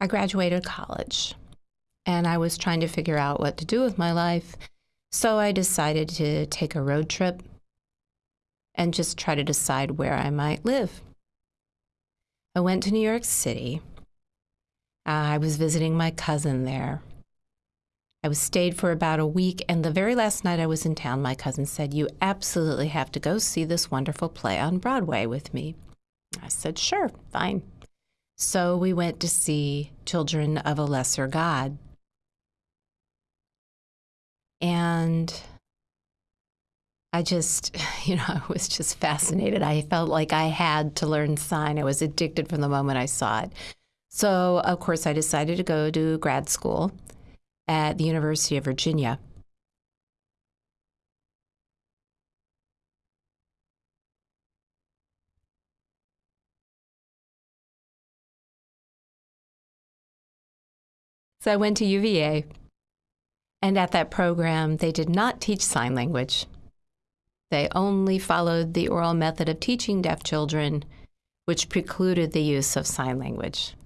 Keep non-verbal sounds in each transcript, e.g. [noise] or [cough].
I graduated college and I was trying to figure out what to do with my life. So I decided to take a road trip and just try to decide where I might live. I went to New York City. Uh, I was visiting my cousin there. I was stayed for about a week, and the very last night I was in town, my cousin said, You absolutely have to go see this wonderful play on Broadway with me. I said, Sure, fine. So we went to see Children of a Lesser God. And I just, [laughs] you know, I was just fascinated. I felt like I had to learn sign. I was addicted from the moment I saw it. So, of course, I decided to go to grad school at the University of Virginia. So I went to UVA, and at that program, they did not teach sign language. They only followed the oral method of teaching deaf children, which precluded the use of sign language.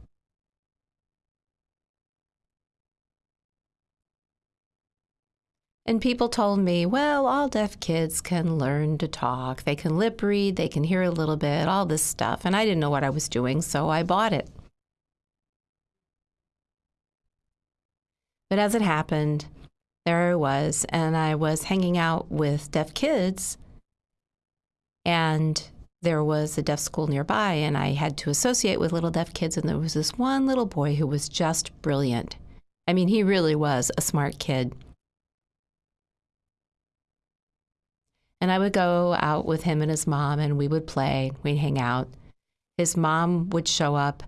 And people told me, well, all deaf kids can learn to talk. They can lip read, they can hear a little bit, all this stuff. And I didn't know what I was doing, so I bought it. But as it happened, there I was, and I was hanging out with deaf kids, and there was a deaf school nearby, and I had to associate with little deaf kids, and there was this one little boy who was just brilliant. I mean, he really was a smart kid. And I would go out with him and his mom, and we would play, we'd hang out. His mom would show up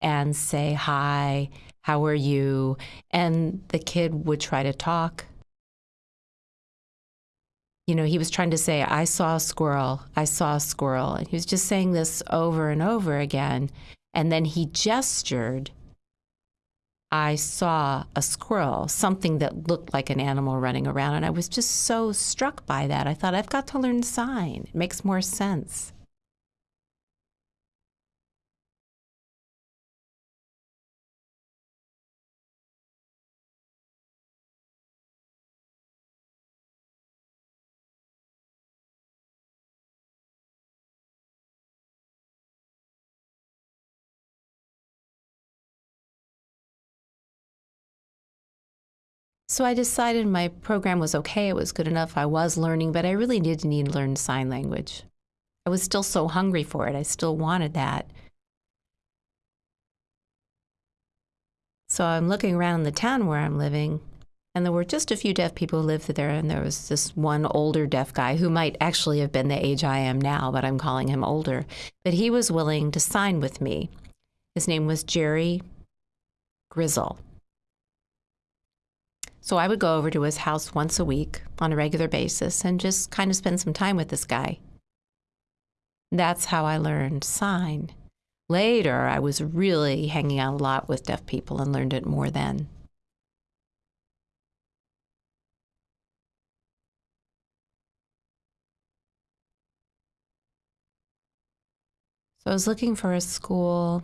and say hi, how are you? And the kid would try to talk. You know, he was trying to say, I saw a squirrel, I saw a squirrel. And he was just saying this over and over again. And then he gestured, I saw a squirrel, something that looked like an animal running around. And I was just so struck by that. I thought, I've got to learn sign. It makes more sense. So I decided my program was okay, it was good enough, I was learning, but I really did need to learn sign language. I was still so hungry for it, I still wanted that. So I'm looking around the town where I'm living, and there were just a few deaf people who lived there, and there was this one older deaf guy who might actually have been the age I am now, but I'm calling him older. But he was willing to sign with me. His name was Jerry Grizzle. So I would go over to his house once a week on a regular basis and just kind of spend some time with this guy. That's how I learned sign. Later, I was really hanging out a lot with deaf people and learned it more then. So I was looking for a school.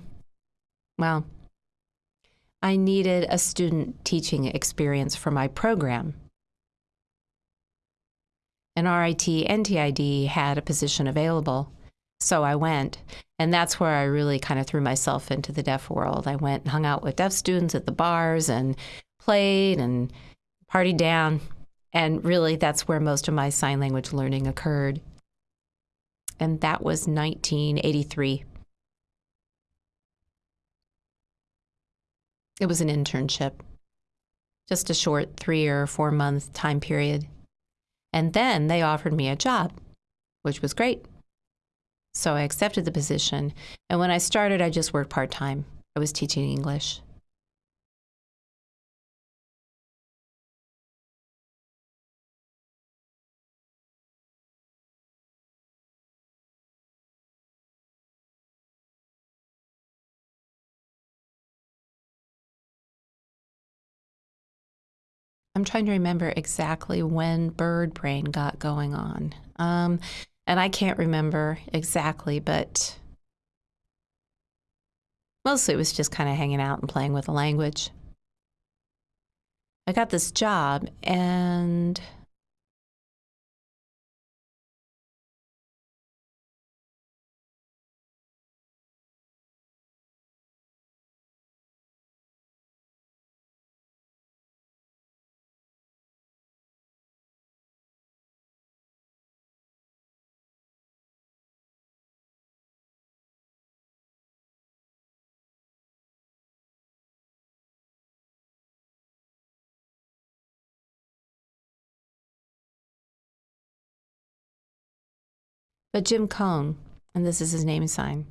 Well, I needed a student teaching experience for my program. And RIT NTID had a position available. So I went. And that's where I really kind of threw myself into the deaf world. I went and hung out with deaf students at the bars and played and partied down. And really, that's where most of my sign language learning occurred. And that was 1983. It was an internship, just a short three or four month time period. And then they offered me a job, which was great. So I accepted the position. And when I started, I just worked part time. I was teaching English. I'm trying to remember exactly when Bird Brain got going on. Um, and I can't remember exactly, but Mostly it was just kind of hanging out and playing with the language. I got this job and But Jim Cohn, and this is his name sign,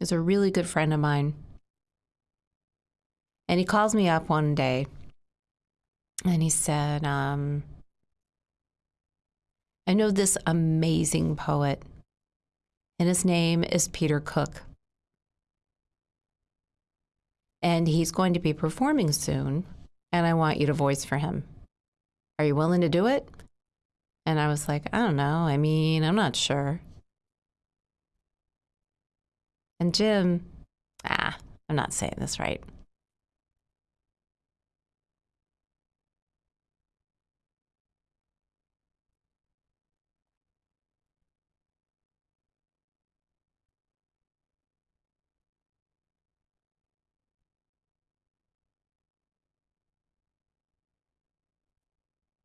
is a really good friend of mine. And he calls me up one day and he said, um, I know this amazing poet, and his name is Peter Cook. And he's going to be performing soon, and I want you to voice for him. Are you willing to do it? And I was like, I don't know. I mean, I'm not sure. And Jim, ah, I'm not saying this right.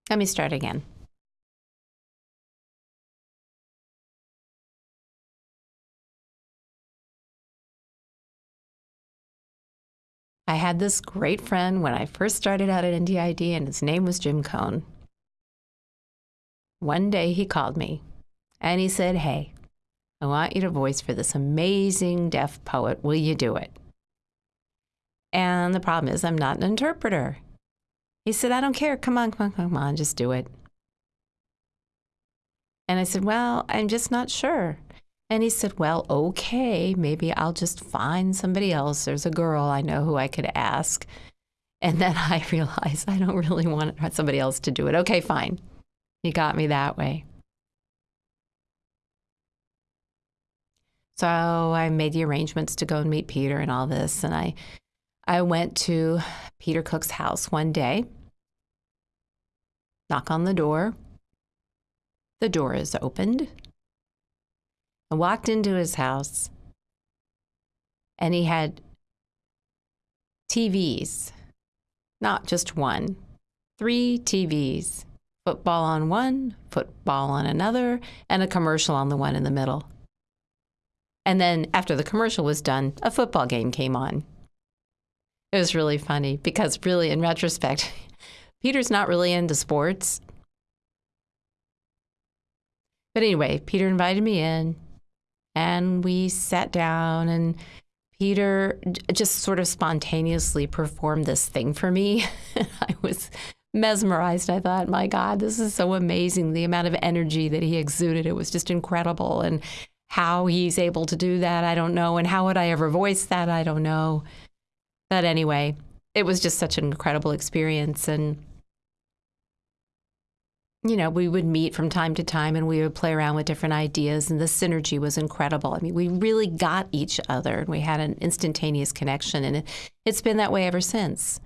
Let me start again. I had this great friend when I first started out at NTID, and his name was Jim Cohn. One day he called me and he said, Hey, I want you to voice for this amazing deaf poet. Will you do it? And the problem is, I'm not an interpreter. He said, I don't care. Come on, come on, come on, just do it. And I said, Well, I'm just not sure. And he said, Well, okay, maybe I'll just find somebody else. There's a girl I know who I could ask. And then [laughs] I realized I don't really want somebody else to do it. Okay, fine. He got me that way. So I made the arrangements to go and meet Peter and all this. And I, I went to Peter Cook's house one day, knock on the door. The door is opened. I walked into his house and he had TVs, not just one, three TVs football on one, football on another, and a commercial on the one in the middle. And then after the commercial was done, a football game came on. It was really funny because, really, in retrospect, [laughs] Peter's not really into sports. But anyway, Peter invited me in and we sat down and Peter just sort of spontaneously performed this thing for me. [laughs] I was mesmerized. I thought, my God, this is so amazing. The amount of energy that he exuded, it was just incredible. And how he's able to do that, I don't know. And how would I ever voice that? I don't know. But anyway, it was just such an incredible experience. And you know, we would meet from time to time and we would play around with different ideas, and the synergy was incredible. I mean, we really got each other and we had an instantaneous connection, and it, it's been that way ever since.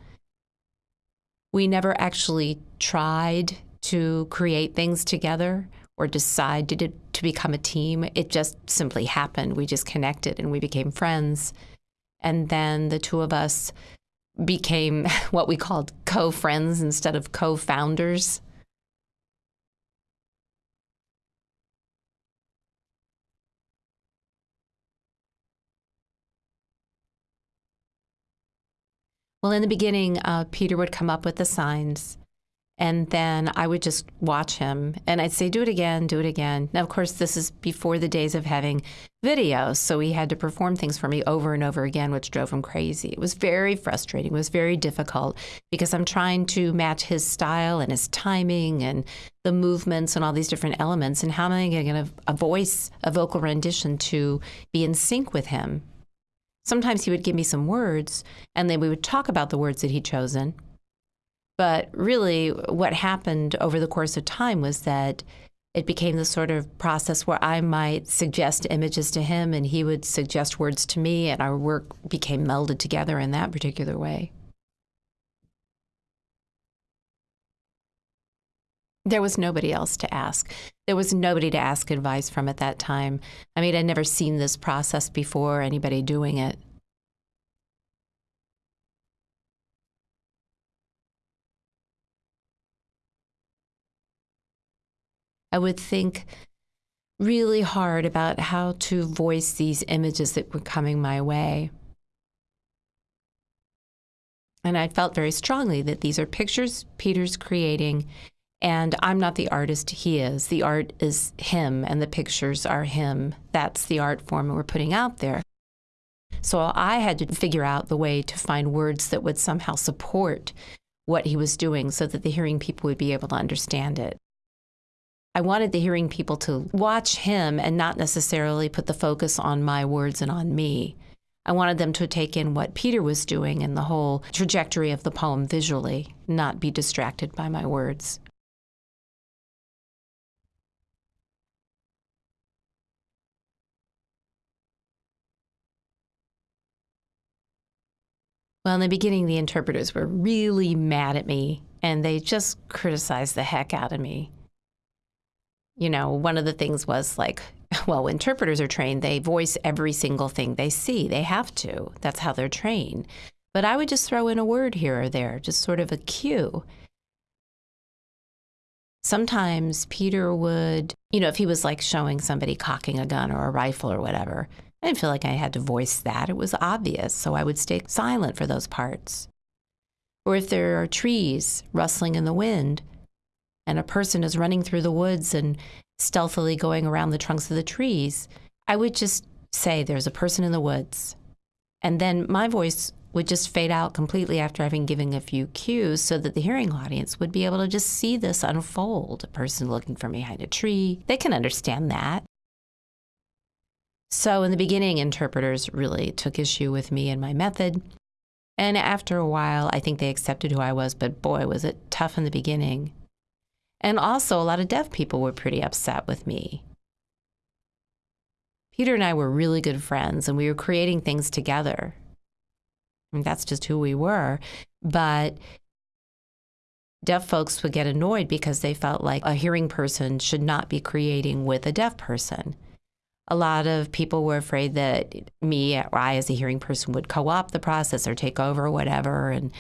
We never actually tried to create things together or decide to, to become a team. It just simply happened. We just connected and we became friends. And then the two of us became [laughs] what we called co friends instead of co founders Well, in the beginning, uh, Peter would come up with the signs, and then I would just watch him, and I'd say, "Do it again, do it again." Now, of course, this is before the days of having videos, so he had to perform things for me over and over again, which drove him crazy. It was very frustrating. It was very difficult because I'm trying to match his style and his timing and the movements and all these different elements. And how am I going to get a voice, a vocal rendition to be in sync with him? Sometimes he would give me some words, and then we would talk about the words that he'd chosen. But really, what happened over the course of time was that it became the sort of process where I might suggest images to him and he would suggest words to me, and our work became melded together in that particular way. There was nobody else to ask. There was nobody to ask advice from at that time. I mean, I'd never seen this process before, anybody doing it. I would think really hard about how to voice these images that were coming my way. And I felt very strongly that these are pictures Peter's creating, and I'm not the artist he is. The art is him, and the pictures are him. That's the art form we're putting out there. So I had to figure out the way to find words that would somehow support what he was doing so that the hearing people would be able to understand it. I wanted the hearing people to watch him and not necessarily put the focus on my words and on me. I wanted them to take in what Peter was doing and the whole trajectory of the poem visually, not be distracted by my words. Well, in the beginning, the interpreters were really mad at me and they just criticized the heck out of me you know, one of the things was like, [laughs] well, interpreters are trained, they voice every single thing they see. They have to. That's how they're trained. But I would just throw in a word here or there, just sort of a cue. Sometimes Peter would, you know, if he was like showing somebody cocking a gun or a rifle or whatever, I didn't feel like I had to voice that. It was obvious. So I would stay silent for those parts. Or if there are trees rustling in the wind, and a person is running through the woods and stealthily going around the trunks of the trees, I would just say, There's a person in the woods. And then my voice would just fade out completely after having given a few cues so that the hearing audience would be able to just see this unfold. A person looking from behind a tree, they can understand that. So, in the beginning, interpreters really took issue with me and my method. And after a while, I think they accepted who I was, but boy, was it tough in the beginning. And also, a lot of deaf people were pretty upset with me. Peter and I were really good friends, and we were creating things together. And that's just who we were. But deaf folks would get annoyed because they felt like a hearing person should not be creating with a deaf person. A lot of people were afraid that me or I, as a hearing person, would co opt the process or take over or whatever. And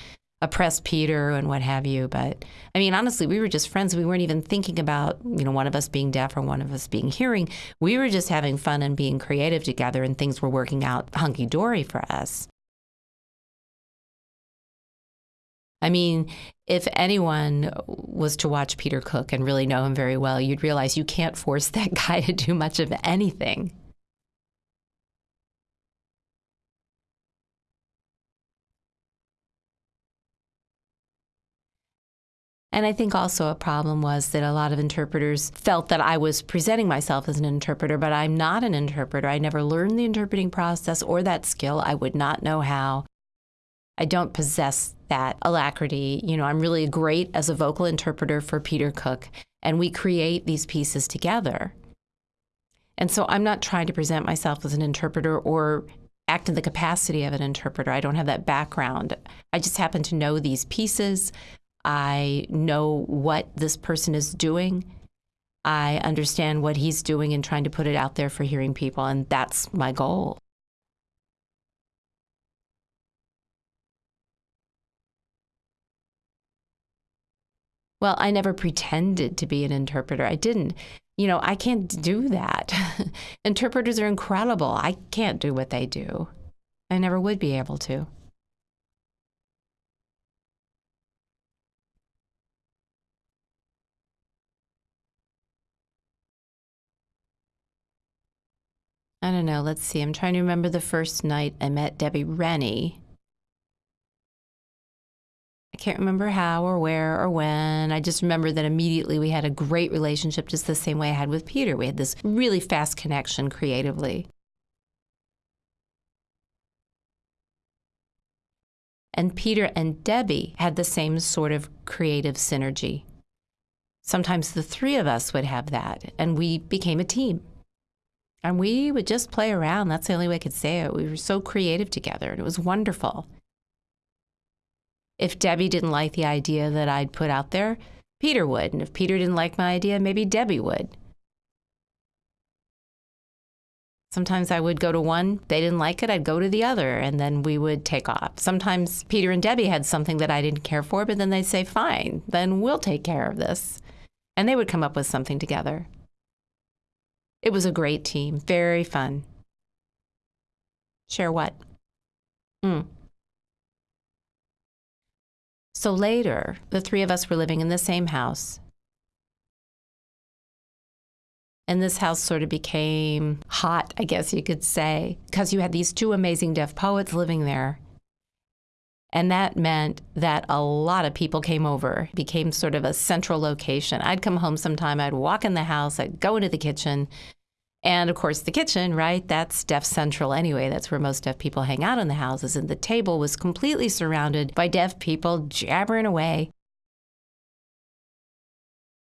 oppress Peter and what have you. But I mean, honestly, we were just friends. We weren't even thinking about, you know, one of us being deaf or one of us being hearing. We were just having fun and being creative together, and things were working out hunky dory for us. I mean, if anyone was to watch Peter Cook and really know him very well, you'd realize you can't force [laughs] that guy to do much of anything. And I think also a problem was that a lot of interpreters felt that I was presenting myself as an interpreter, but I'm not an interpreter. I never learned the interpreting process or that skill. I would not know how. I don't possess that alacrity. You know, I'm really great as a vocal interpreter for Peter Cook, and we create these pieces together. And so I'm not trying to present myself as an interpreter or act in the capacity of an interpreter. I don't have that background. I just happen to know these pieces. I know what this person is doing. I understand what he's doing and trying to put it out there for hearing people, and that's my goal. Well, I never pretended to be an interpreter. I didn't. You know, I can't do that. [laughs] Interpreters are incredible. I can't do what they do. I never would be able to. I don't know. Let's see. I'm trying to remember the first night I met Debbie Rennie. Can't remember how or where or when. I just remember that immediately we had a great relationship, just the same way I had with Peter. We had this really fast connection creatively. And Peter and Debbie had the same sort of creative synergy. Sometimes the three of us would have that, and we became a team. And we would just play around. That's the only way I could say it. We were so creative together, and it was wonderful. If Debbie didn't like the idea that I'd put out there, Peter would. And if Peter didn't like my idea, maybe Debbie would. Sometimes I would go to one, they didn't like it, I'd go to the other, and then we would take off. Sometimes Peter and Debbie had something that I didn't care for, but then they'd say, fine, then we'll take care of this. And they would come up with something together. It was a great team, very fun. Share what? Mm. So later, the three of us were living in the same house. And this house sort of became hot, I guess you could say, because you had these two amazing deaf poets living there. And that meant that a lot of people came over, it became sort of a central location. I'd come home sometime, I'd walk in the house, I'd go into the kitchen. And of course, the kitchen, right? That's deaf central anyway. That's where most deaf people hang out in the houses. And the table was completely surrounded by deaf people jabbering away.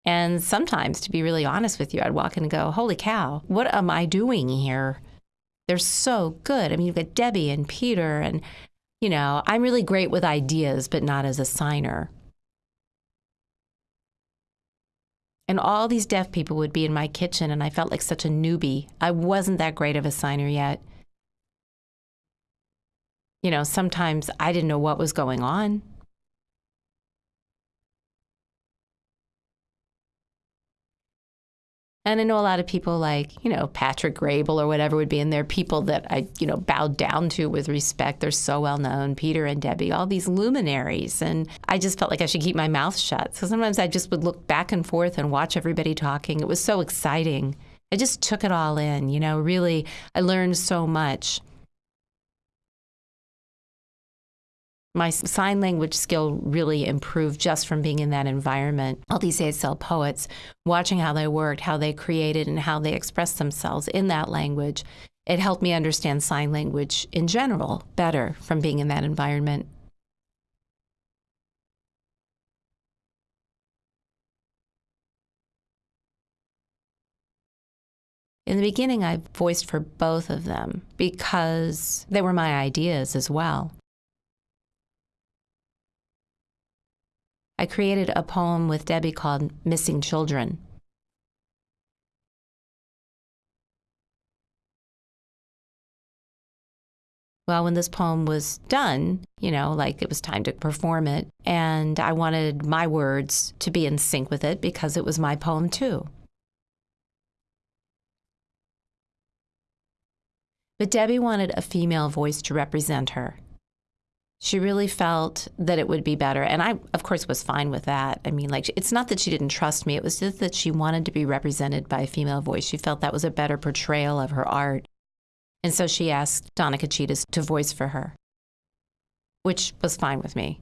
And sometimes, to be really honest with you, I'd walk in and go, Holy cow, what am I doing here? They're so good. I mean, you've got Debbie and Peter, and, you know, I'm really great with ideas, but not as a signer. And all these deaf people would be in my kitchen, and I felt like such a newbie. I wasn't that great of a signer yet. You know, sometimes I didn't know what was going on. And I know a lot of people like, you know, Patrick Graybill or whatever would be in there, people that I, you know, bowed down to with respect. They're so well known, Peter and Debbie, all these luminaries. And I just felt like I should keep my mouth shut. So sometimes I just would look back and forth and watch everybody talking. It was so exciting. I just took it all in, you know, really, I learned so much. My sign language skill really improved just from being in that environment. All these ASL poets, watching how they worked, how they created, and how they expressed themselves in that language, it helped me understand sign language in general better from being in that environment. In the beginning, I voiced for both of them because they were my ideas as well. I created a poem with Debbie called Missing Children. Well, when this poem was done, you know, like it was time to perform it, and I wanted my words to be in sync with it because it was my poem too. But Debbie wanted a female voice to represent her she really felt that it would be better. And I, of course, was fine with that. I mean, like, it's not that she didn't trust me, it was just that she wanted to be represented by a female voice. She felt that was a better portrayal of her art. And so she asked Donna Kachitas to voice for her, which was fine with me.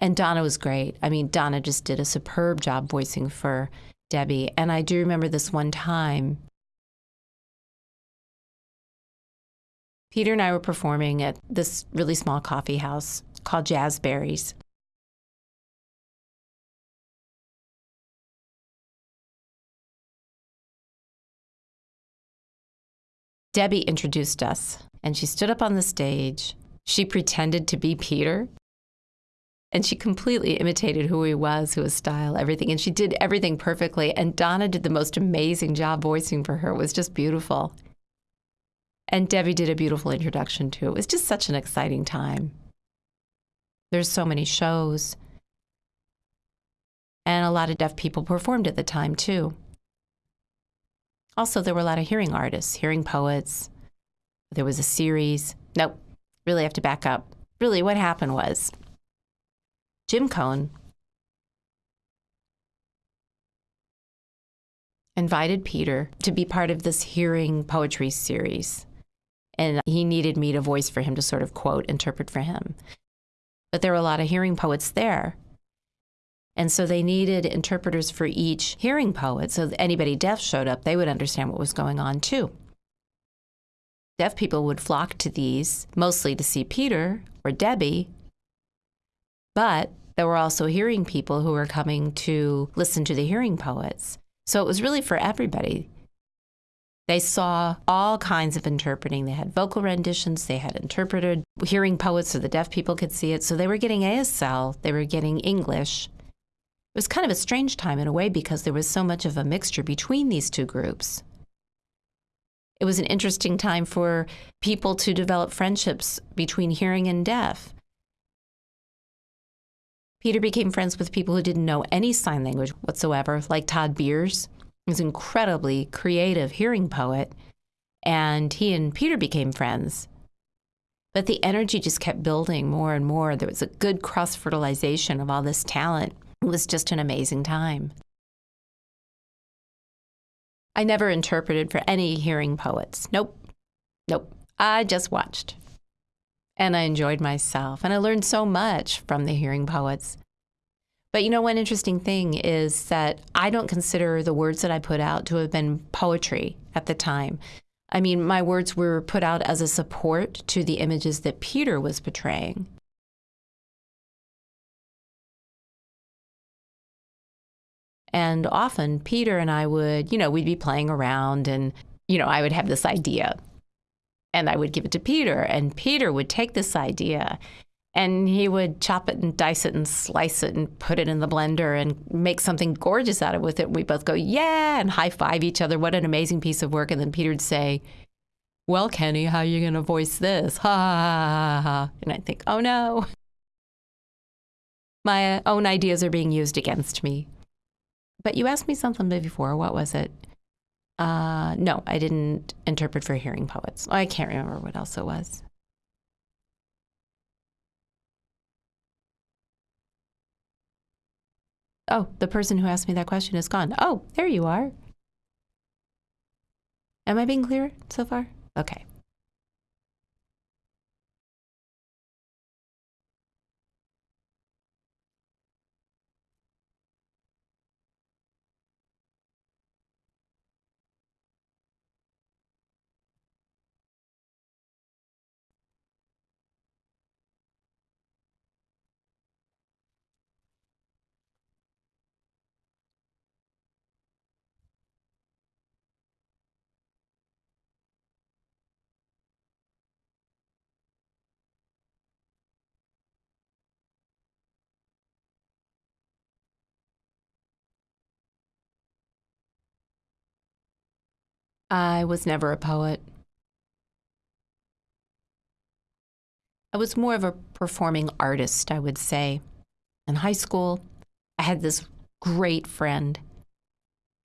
And Donna was great. I mean, Donna just did a superb job voicing for Debbie. And I do remember this one time. Peter and I were performing at this really small coffee house called Jazzberries. Debbie introduced us, and she stood up on the stage. She pretended to be Peter and she completely imitated who he was, who his style, everything. And she did everything perfectly. And Donna did the most amazing job voicing for her. It was just beautiful. And Debbie did a beautiful introduction too. It was just such an exciting time. There's so many shows. And a lot of deaf people performed at the time too. Also, there were a lot of hearing artists, hearing poets. There was a series. Nope, really have to back up. Really, what happened was Jim Cohn invited Peter to be part of this hearing poetry series. And he needed me to voice for him to sort of quote, interpret for him. But there were a lot of hearing poets there. And so they needed interpreters for each hearing poet. So anybody deaf showed up, they would understand what was going on too. Deaf people would flock to these mostly to see Peter or Debbie, but there were also hearing people who were coming to listen to the hearing poets. So it was really for everybody. They saw all kinds of interpreting. They had vocal renditions, they had interpreted hearing poets so the deaf people could see it. So they were getting ASL, they were getting English. It was kind of a strange time in a way because there was so much of a mixture between these two groups. It was an interesting time for people to develop friendships between hearing and deaf. Peter became friends with people who didn't know any sign language whatsoever, like Todd Beers who's an incredibly creative hearing poet, and he and Peter became friends. But the energy just kept building more and more. There was a good cross fertilization of all this talent. It was just an amazing time. I never interpreted for any hearing poets. Nope. Nope. I just watched. And I enjoyed myself. And I learned so much from the hearing poets. But you know, one interesting thing is that I don't consider the words that I put out to have been poetry at the time. I mean, my words were put out as a support to the images that Peter was portraying. And often Peter and I would, you know, we'd be playing around and, you know, I would have this idea and I would give it to Peter and Peter would take this idea and he would chop it and dice it and slice it and put it in the blender and make something gorgeous out of it with it. We both go, yeah, and high five each other. What an amazing piece of work. And then Peter'd say, well, Kenny, how are you going to voice this? Ha, ha, ha, ha. And I think, oh no. My own ideas are being used against me. But you asked me something before. What was it? Uh, no, I didn't interpret for hearing poets. I can't remember what else it was. Oh, the person who asked me that question is gone. Oh, there you are. Am I being clear so far? Okay. I was never a poet. I was more of a performing artist, I would say. In high school, I had this great friend.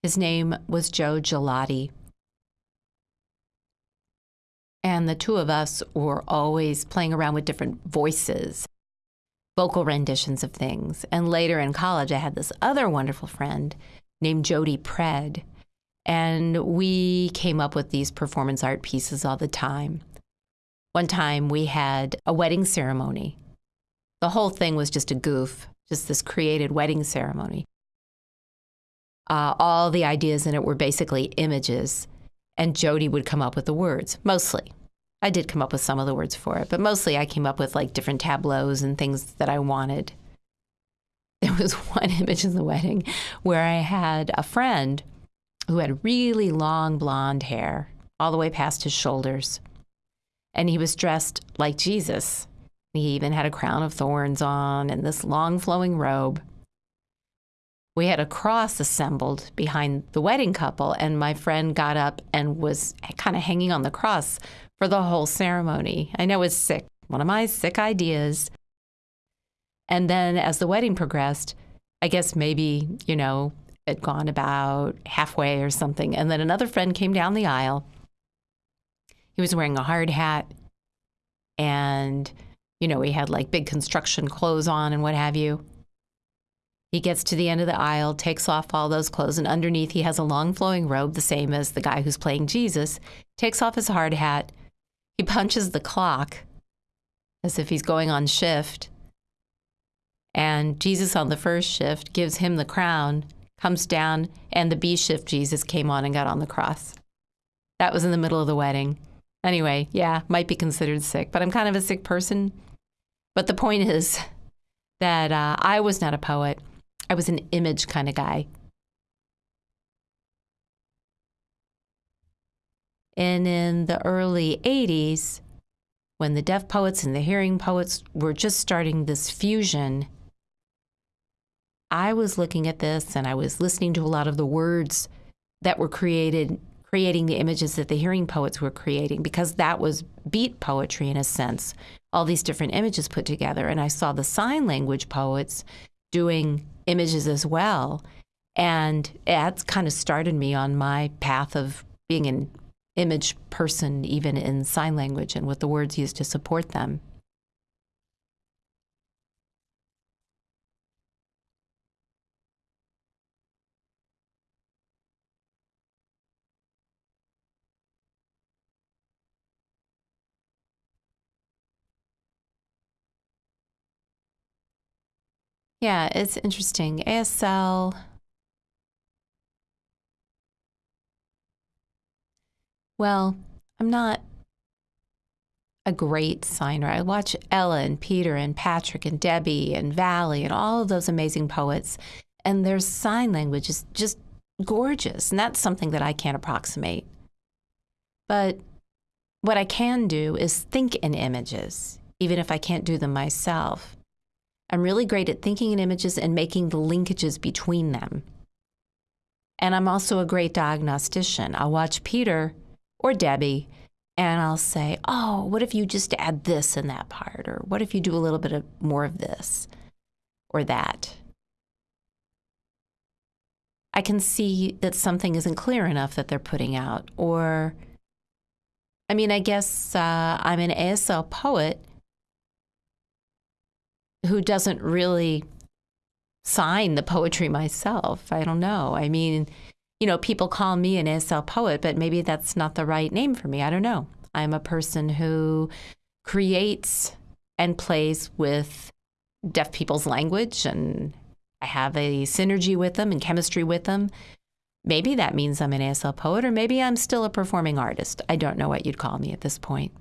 His name was Joe Gelati. And the two of us were always playing around with different voices, vocal renditions of things. And later in college, I had this other wonderful friend named Jody Pred and we came up with these performance art pieces all the time. One time we had a wedding ceremony. The whole thing was just a goof, just this created wedding ceremony. Uh, all the ideas in it were basically images, and Jody would come up with the words, mostly. I did come up with some of the words for it, but mostly I came up with like different tableaus and things that I wanted. [laughs] There was [laughs] one image in the wedding where I had a friend who had really long blonde hair all the way past his shoulders. And he was dressed like Jesus. He even had a crown of thorns on and this long flowing robe. We had a cross assembled behind the wedding couple, and my friend got up and was kind of hanging on the cross for the whole ceremony. I know it's sick, one of my sick ideas. And then as the wedding progressed, I guess maybe, you know, had gone about halfway or something. And then another friend came down the aisle. He was wearing a hard hat and, you know, he had like big construction clothes on and what have you. He gets to the end of the aisle, takes off all those clothes, and underneath he has a long flowing robe, the same as the guy who's playing Jesus, takes off his hard hat. He punches the clock as if he's going on shift. And Jesus on the first shift gives him the crown comes down, and the B shift Jesus came on and got on the cross. That was in the middle of the wedding. Anyway, yeah, might be considered sick, but I'm kind of a sick person. But the point is that uh, I was not a poet, I was an image kind of guy. And in the early 80s, when the deaf poets and the hearing poets were just starting this fusion, I was looking at this and I was listening to a lot of the words that were created, creating the images that the hearing poets were creating, because that was beat poetry in a sense, all these different images put together. And I saw the sign language poets doing images as well. And that's kind of started me on my path of being an image person, even in sign language and with the words used to support them. Yeah, it's interesting. ASL. Well, I'm not a great signer. I watch Ella and Peter and Patrick and Debbie and Valli and all of those amazing poets, and their sign language is just gorgeous. And that's something that I can't approximate. But what I can do is think in images, even if I can't do them myself. I'm really great at thinking in images and making the linkages between them. And I'm also a great diagnostician. I'll watch Peter or Debbie and I'll say, oh, what if you just add this in that part? Or what if you do a little bit of more of this or that? I can see that something isn't clear enough that they're putting out. Or, I mean, I guess uh, I'm an ASL poet who doesn't really sign the poetry myself. I don't know. I mean, you know, people call me an ASL poet, but maybe that's not the right name for me. I don't know. I'm a person who creates and plays with deaf people's language and I have a synergy with them and chemistry with them. Maybe that means I'm an ASL poet, or maybe I'm still a performing artist. I don't know what you'd call me at this point.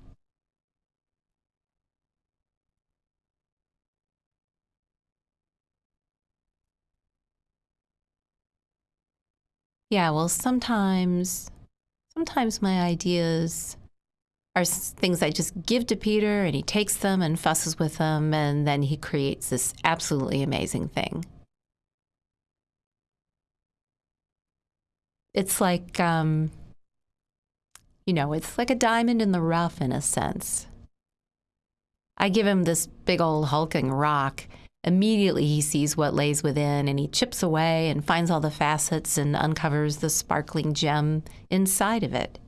Yeah, well, sometimes, sometimes my ideas are things I just give to Peter and he takes them and fusses with them and then he creates this absolutely amazing thing. It's like, um, you know, it's like a diamond in the rough in a sense. I give him this big old hulking rock Immediately, he sees what lays within and he chips away and finds all the facets and uncovers the sparkling gem inside of it.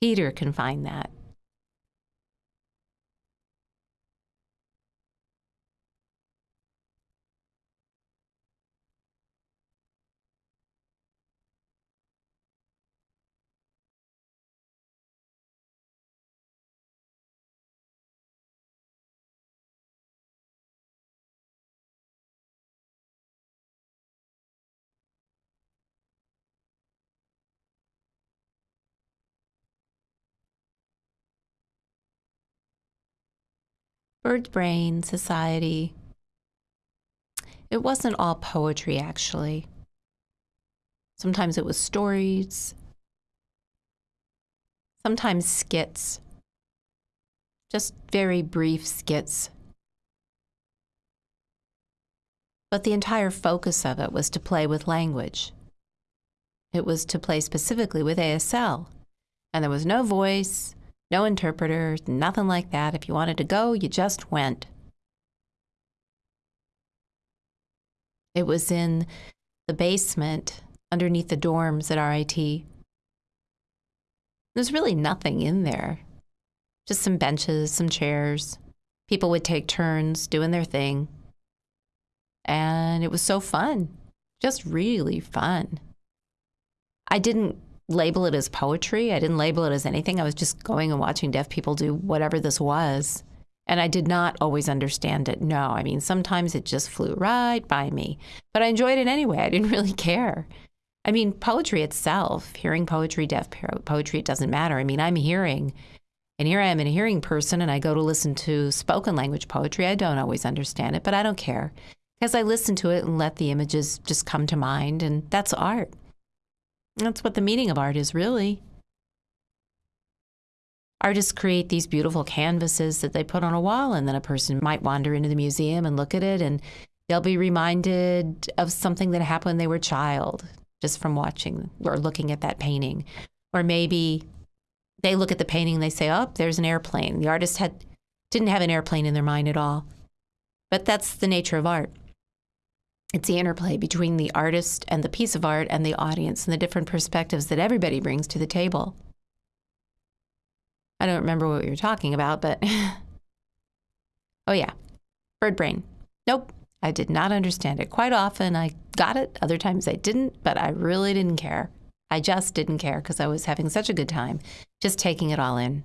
Peter can find that. Bird Brain Society. It wasn't all poetry, actually. Sometimes it was stories, sometimes skits, just very brief skits. But the entire focus of it was to play with language. It was to play specifically with ASL. And there was no voice, no interpreter, nothing like that. If you wanted to go, you just went. It was in the basement underneath the dorms at RIT. There's really nothing in there. Just some benches, some chairs. People would take turns doing their thing. And it was so fun. Just really fun. I didn't label it as poetry. I didn't label it as anything. I was just going and watching deaf people do whatever this was. And I did not always understand it. No, I mean, sometimes it just flew right by me. But I enjoyed it anyway. I didn't [laughs] really care. I mean, poetry itself, hearing poetry, deaf poetry, it doesn't matter. I mean, I'm hearing, and here I am in a hearing person, and I go to listen to spoken language poetry. I don't always understand it, but I don't care because I listen to it and let the images just come to mind, and that's art. That's what the meaning of art is, really. Artists create these beautiful canvases that they put on a wall, and then a person might wander into the museum and look at it, and they'll be reminded of something that happened when they were a child just from watching or looking at that painting. Or maybe they look at the painting and they say, oh, there's an airplane. The artist had, didn't have an airplane in their mind at all. But that's the nature of art. It's the interplay between the artist and the piece of art and the audience and the different perspectives that everybody brings to the table. I don't remember what we were talking about, but [laughs] oh, yeah, bird brain. Nope, I did not understand it. Quite often I got it, other times I didn't, but I really didn't care. I just didn't care because I was having such a good time just taking it all in.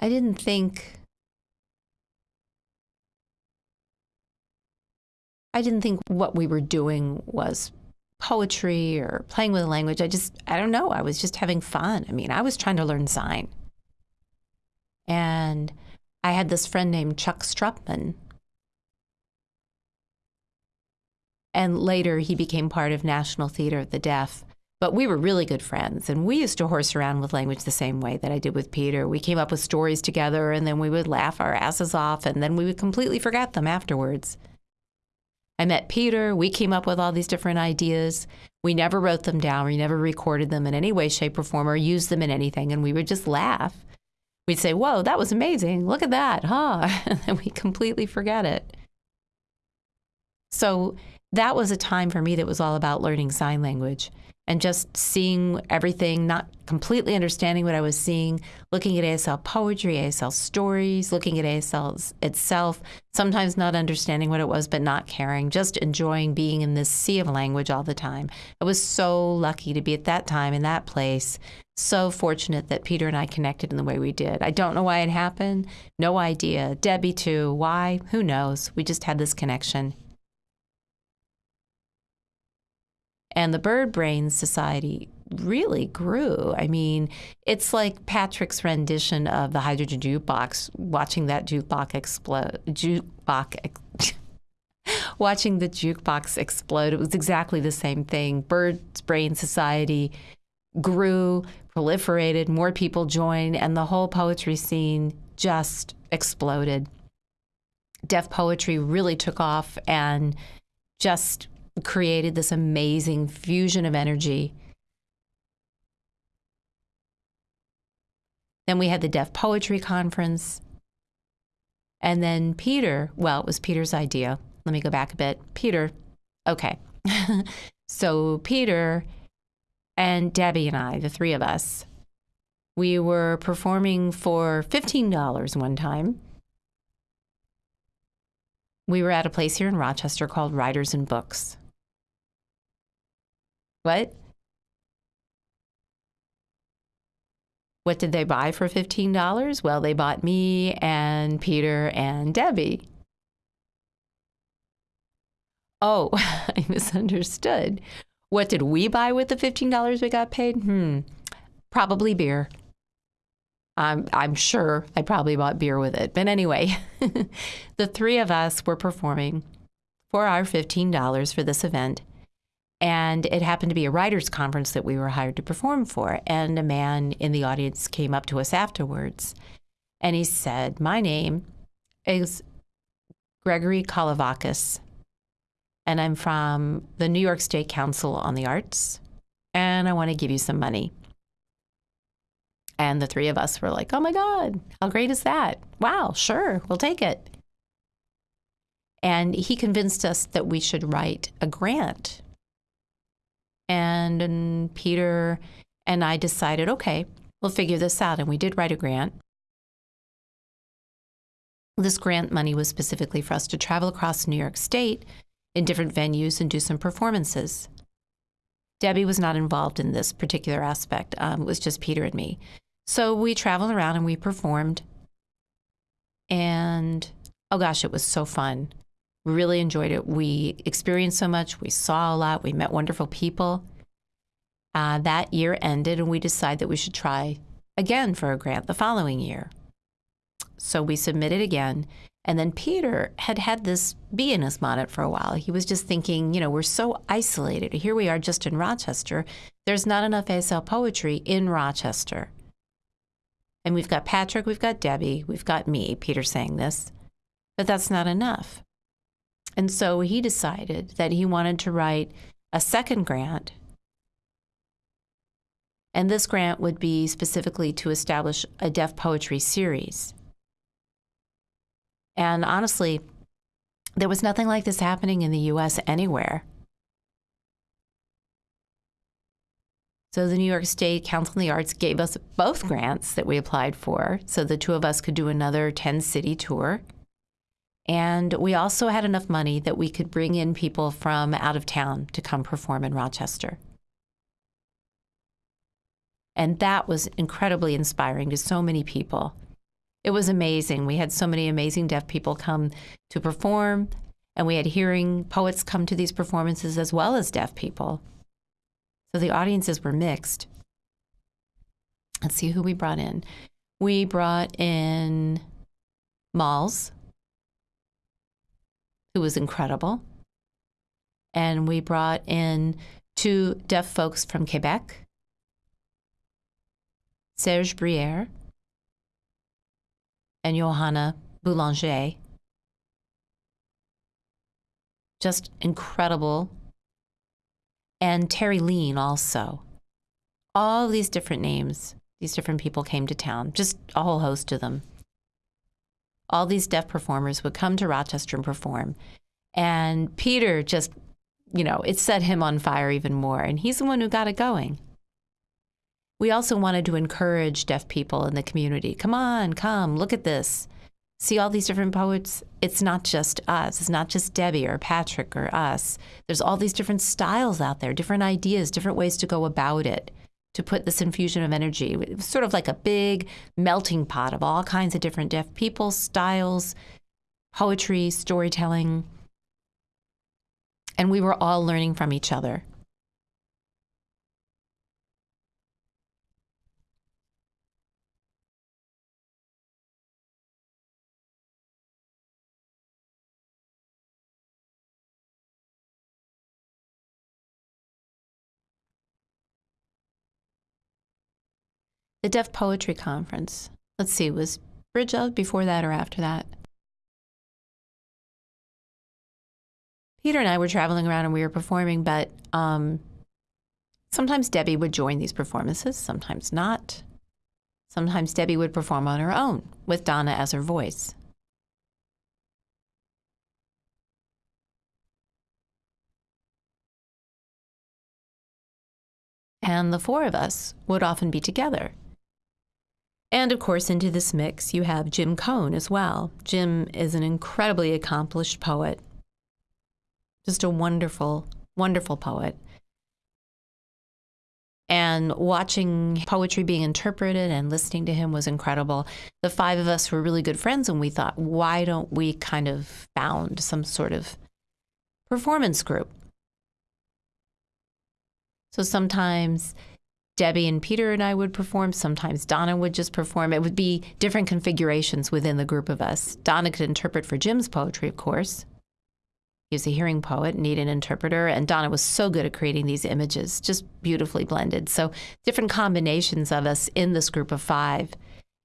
I didn't think I didn't think what we were doing was poetry or playing with a language. I just, I don't know. I was just having fun. I mean, I was trying to learn sign. And I had this friend named Chuck Strupman. And later he became part of National Theater of the Deaf. But we were really good friends, and we used to horse around with language the same way that I did with Peter. We came up with stories together, and then we would laugh our asses off, and then we would completely forget them afterwards. I met Peter. We came up with all these different ideas. We never wrote them down. We never recorded them in any way, shape, or form or used them in anything. And we would just laugh. We'd say, Whoa, that was amazing. Look at that, huh? [laughs] and then we completely forget it. So that was a time for me that was all about learning sign language and just seeing everything, not completely understanding what I was seeing, looking at ASL poetry, ASL stories, looking at ASL itself, sometimes not understanding what it was, but not caring, just enjoying being in this sea of language all the time. I was so lucky to be at that time in that place. So fortunate that Peter and I connected in the way we did. I don't know why it happened. No idea. Debbie, too. Why? Who knows? We just had this connection. And the Bird Brain Society really grew. I mean, it's like Patrick's rendition of the hydrogen jukebox, watching that jukebox explode. Jukebox. [laughs] watching the jukebox explode. It was exactly the same thing. Bird Brain Society grew, proliferated, more people joined, and the whole poetry scene just exploded. Deaf poetry really took off and just created this amazing fusion of energy. Then we had the Deaf Poetry Conference. And then Peter, well, it was Peter's idea. Let me go back a bit. Peter, okay. [laughs] so Peter and Debbie and I, the three of us, we were performing for $15 one time we were at a place here in Rochester called Writers and Books. What? What did they buy for $15? Well, they bought me and Peter and Debbie. Oh, [laughs] I misunderstood. What did we buy with the $15 we got paid? Hmm, probably beer. I'm, I'm sure I probably bought beer with it. But anyway, [laughs] the three of us were performing for our $15 for this event. And it happened to be a writers' conference that we were hired to perform for. And a man in the audience came up to us afterwards and he said, My name is Gregory Kalavakis, and I'm from the New York State Council on the Arts, and I want to give you some money. And the three of us were like, Oh my God, how great is that? Wow, sure, we'll take it. And he convinced us that we should write a grant and, and Peter and I decided, okay, we'll figure this out. And we did write a grant. This grant money was specifically for us to travel across New York State in different venues and do some performances. Debbie was not involved in this particular aspect. Um, it was just Peter and me. So we traveled around and we performed. And oh gosh, it was so fun. We really enjoyed it. We experienced so much. We saw a lot. We met wonderful people. Uh, that year ended, and we decided that we should try again for a grant the following year. So we submitted again. And then Peter had had this bee in his bonnet for a while. He was just thinking, you know, we're so isolated. Here we are just in Rochester. There's not enough ASL poetry in Rochester. And we've got Patrick, we've got Debbie, we've got me, Peter saying this, but that's not enough. And so he decided that he wanted to write a second grant. And this grant would be specifically to establish a deaf poetry series. And honestly, there was nothing like this happening in the US anywhere. So the New York State Council on the Arts gave us both grants that we applied for, so the two of us could do another 10 city tour. And we also had enough money that we could bring in people from out of town to come perform in Rochester. And that was incredibly inspiring to so many people. It was amazing. We had so many amazing deaf people come to perform, and we had hearing poets come to these performances as well as deaf people. So the audiences were mixed. Let's see who we brought in. We brought in Malls, who was incredible. And we brought in two deaf folks from Quebec, Serge Briere and Johanna Boulanger. Just incredible. And Terry Lean also. All these different names, these different people came to town, just a whole host of them. All these deaf performers would come to Rochester and perform. And Peter just, you know, it set him on fire even more. And he's the one who got it going. We also wanted to encourage deaf people in the community. Come on, come, look at this. See all these different poets? It's not just us. It's not just Debbie or Patrick or us. There's all these different styles out there, different ideas, different ways to go about it, to put this infusion of energy. It was sort of like a big melting pot of all kinds of different deaf people, styles, poetry, storytelling. And we were all learning from each other. The Deaf Poetry Conference. Let's see, was Bridge of before that or after that? Peter and I were traveling around and we were performing, but um, sometimes Debbie would join these performances, sometimes not. Sometimes Debbie would perform on her own with Donna as her voice. And the four of us would often be together. And of course, into this mix, you have Jim Cohn as well. Jim is an incredibly accomplished poet, just a wonderful, wonderful poet. And watching poetry being interpreted and listening to him was incredible. The five of us were really good friends, and we thought, why don't we kind of found some sort of performance group? So sometimes Debbie and Peter and I would perform. Sometimes Donna would just perform. It would be different configurations within the group of us. Donna could interpret for Jim's poetry, of course. He was a hearing poet, need an interpreter, and Donna was so good at creating these images, just beautifully blended. So different combinations of us in this group of five.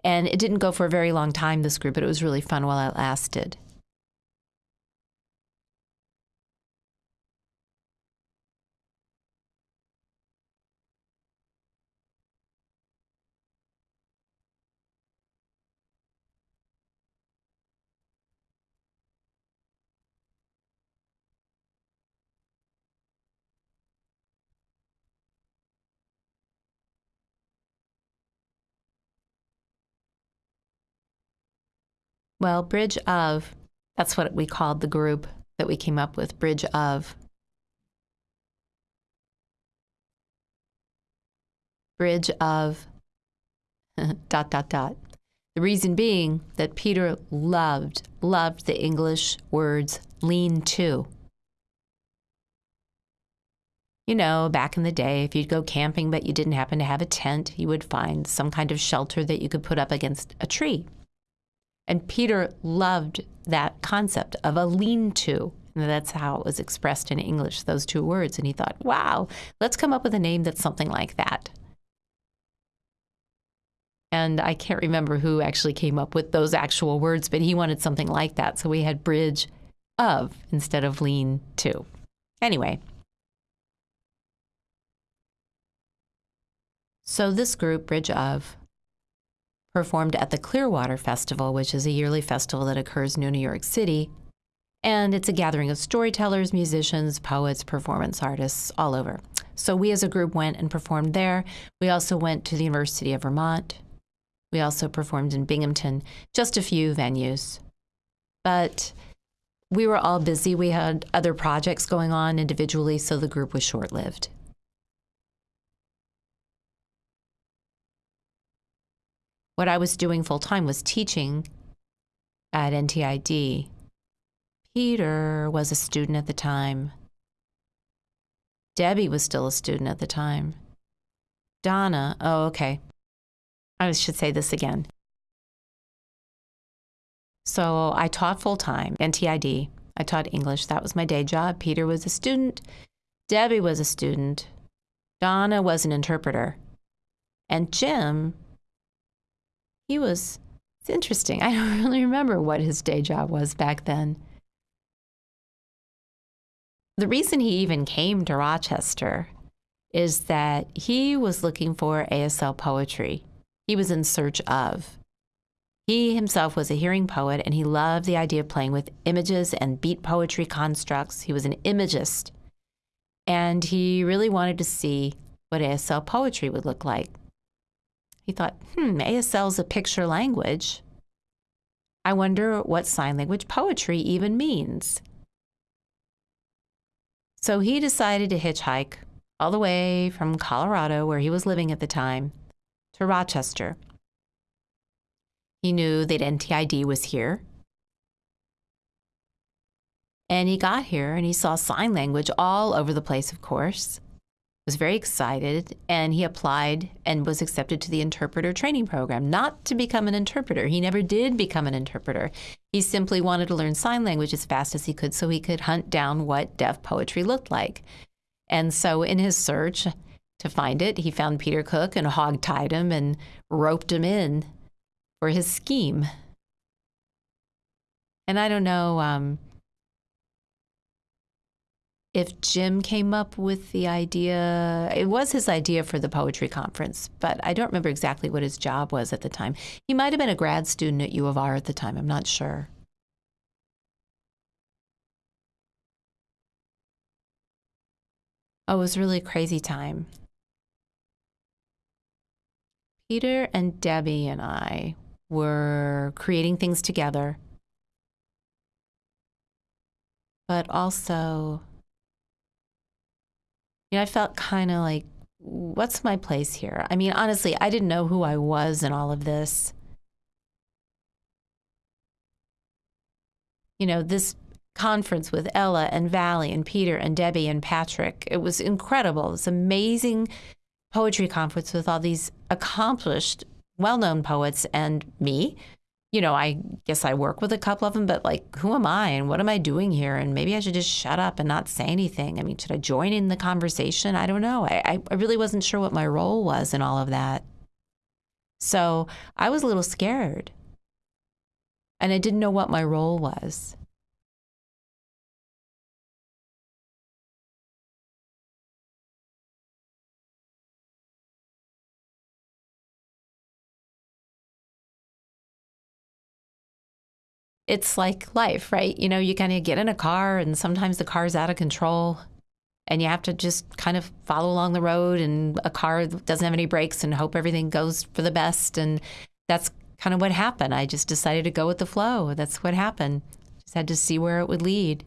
And it didn't go for a very long time, this group, but it was really fun while it lasted. Well, Bridge of, that's what we called the group. that we came up with, bridge of. Bridge of [laughs] dot, dot, dot. The reason being that Peter loved, loved the English words lean to. You know, back in the day, if you'd go camping but you didn't happen to have a tent, you would find some kind of shelter that you could put up against a tree. And Peter loved that concept of a lean to. And that's how it was expressed in English, those two words. And he thought, wow, let's come up with a name that's something like that. And I can't remember who actually came up with those actual words, but he wanted something like that. So we had bridge of instead of lean to. Anyway, So this group, Bridge of, performed at the Clearwater Festival, which is a yearly festival that occurs near New York City. And it's a gathering of storytellers, musicians, poets, performance artists all over. So we as a group went and performed there. We also went to the University of Vermont. We also performed in Binghamton, just a few venues. But we were all busy. We had other projects going on individually, so the group was short lived. What I was doing full time was teaching at NTID. Peter was a student at the time. Debbie was still a student at the time. Donna, oh, okay. I should say this again. So I taught full time, NTID. I taught English. That was my day job. Peter was a student. Debbie was a student. Donna was an interpreter. And Jim he was, it's interesting. I [laughs] don't really remember what his day job was back then. The reason he even came to Rochester is that he was looking for ASL poetry. He was in search of. He himself was a hearing poet and he loved the idea of playing with images and beat poetry constructs. He was an imagist. And he really wanted to see what ASL poetry would look like. He thought, hmm, ASL is a picture language. I wonder what sign language poetry even means. So he decided to hitchhike all the way from Colorado, where he was living at the time, to Rochester. He knew that NTID was here. And he got here and he saw sign language all over the place, of course was very excited and he applied and was accepted to the interpreter training program not to become an interpreter. He never did become an interpreter. He simply wanted to learn sign language as fast as he could so he could hunt down what deaf poetry looked like. And so in his search to find it he found peter cook and hog-tied him and roped him in for his scheme. And i don't know um, if Jim came up with the idea. It was his idea for the poetry conference, but I don't remember exactly what his job was at the time. He might have been a grad student at U of R at the time, I'm not sure. Oh, it was really a crazy time. Peter and Debbie and I were creating things together, but also you know, I felt kind of like, what's my place here? I mean, honestly, I didn't know who I was in all of this. You know, this conference with Ella and Valli and Peter and Debbie and Patrick, it was incredible. This amazing poetry conference with all these accomplished, well known poets and me you know, I guess I work with a couple of them, but like, who am I and what am I doing here? And maybe I should just shut up and not say anything. I mean, should I join in the conversation? I don't know. I, I really wasn't sure what my role was in all of that. So I was a little scared. And I didn't know what my role was. It's like life, right? You know, you kind of get in a car and sometimes the car's out of control and you have to just kind of follow along the road and a car doesn't have any brakes and hope everything goes for the best and that's kind of what happened. I just decided to go with the flow. That's what happened. Just had to see where it would lead.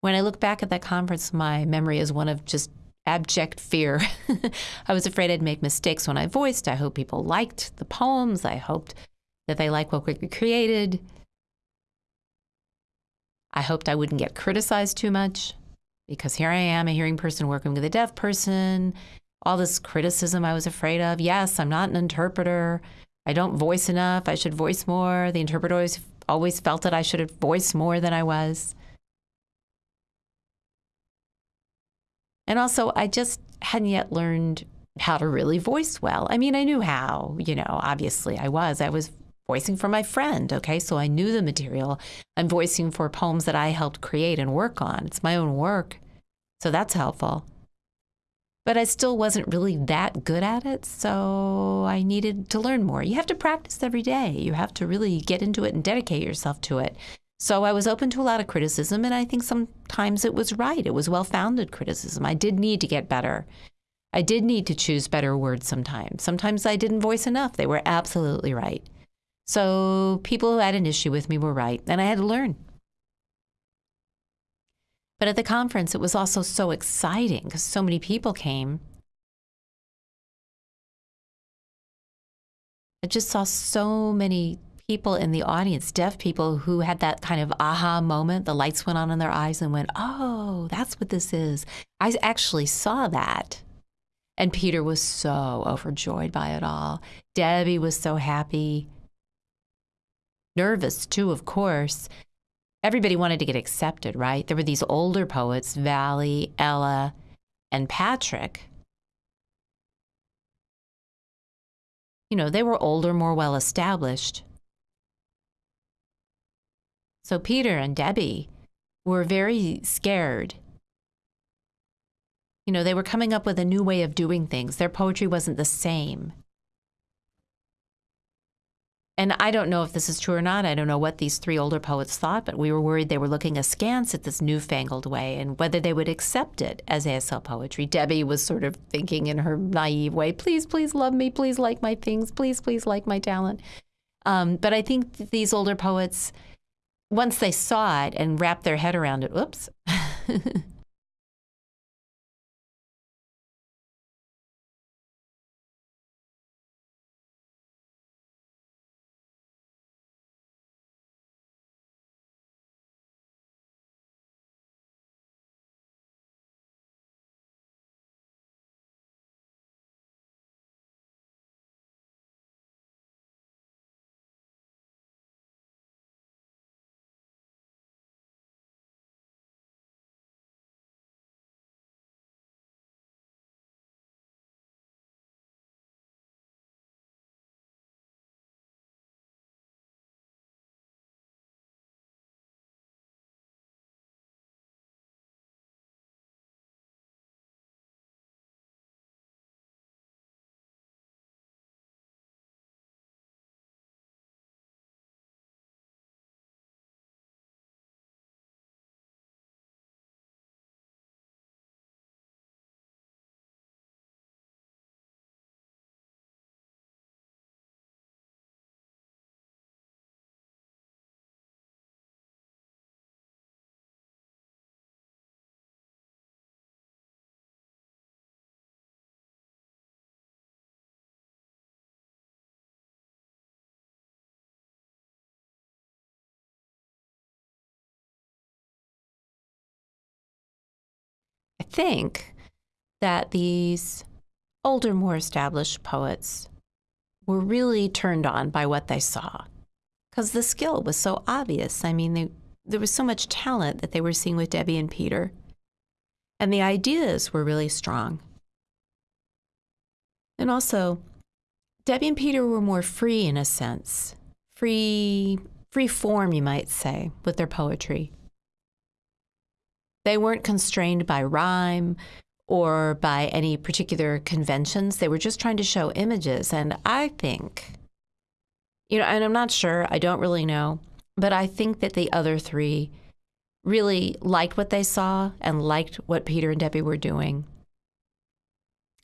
When I look back at that conference, my memory is one of just abject fear. [laughs] I was afraid I'd make mistakes when I voiced. I hope people liked the poems. I hoped that they liked what we created. I hoped I wouldn't get criticized too much because here I am, a hearing person working with a deaf person. All this criticism I was afraid of. Yes, I'm not an interpreter. I don't voice enough. I should voice more. The interpreter always, always felt that I should have voiced more than I was. And also, I just hadn't yet learned how to really voice well. I mean, I knew how, you know, obviously I was. I was voicing for my friend, okay? So I knew the material. I'm voicing for poems that I helped create and work on. It's my own work. So that's helpful. But I still wasn't really that good at it, so I needed to learn more. You have to practice every day. You have to really get into it and dedicate yourself to it. So I was open to a lot of criticism, and I think sometimes it was right. It was well founded criticism. I did need to get better. I did need to choose better words sometimes. Sometimes I didn't voice enough. They were absolutely right. So people who had an issue with me were right, and I had to learn. But at the conference, it was also so exciting because so many people came. I just saw so many people in the audience, deaf people who had that kind of aha moment. The lights went on in their eyes and went, oh, that's what this is. I actually saw that. And Peter was so overjoyed by it all. Debbie was so happy. Nervous, too, of course. Everybody wanted to get accepted, right? There were these older poets, Valli, Ella, and Patrick. You know, they were older, more well established. So Peter and Debbie were very scared. You know, they were coming up with a new way of doing things. Their poetry wasn't the same. And I don't know if this is true or not. I don't know what these three older poets thought, but we were worried they were looking askance at this newfangled way and whether they would accept it as ASL poetry. Debbie was sort of thinking in her naive way, please, please love me, please like my things, please, please like my talent. Um, but I think these older poets once they saw it and wrapped their head around it, whoops. [laughs] think that these older, more established poets were really turned on by what they saw because the skill was so obvious. I mean, they, there was so much talent that they were seeing with Debbie and Peter, and the ideas were really strong. And also, Debbie and Peter were more free in a sense, free, free form, you might say, with their poetry. They weren't constrained by rhyme or by any particular conventions. They were just trying to show images. And I think, you know, and I'm not sure, I don't really know, but I think that the other three really liked what they saw and liked what Peter and Debbie were doing.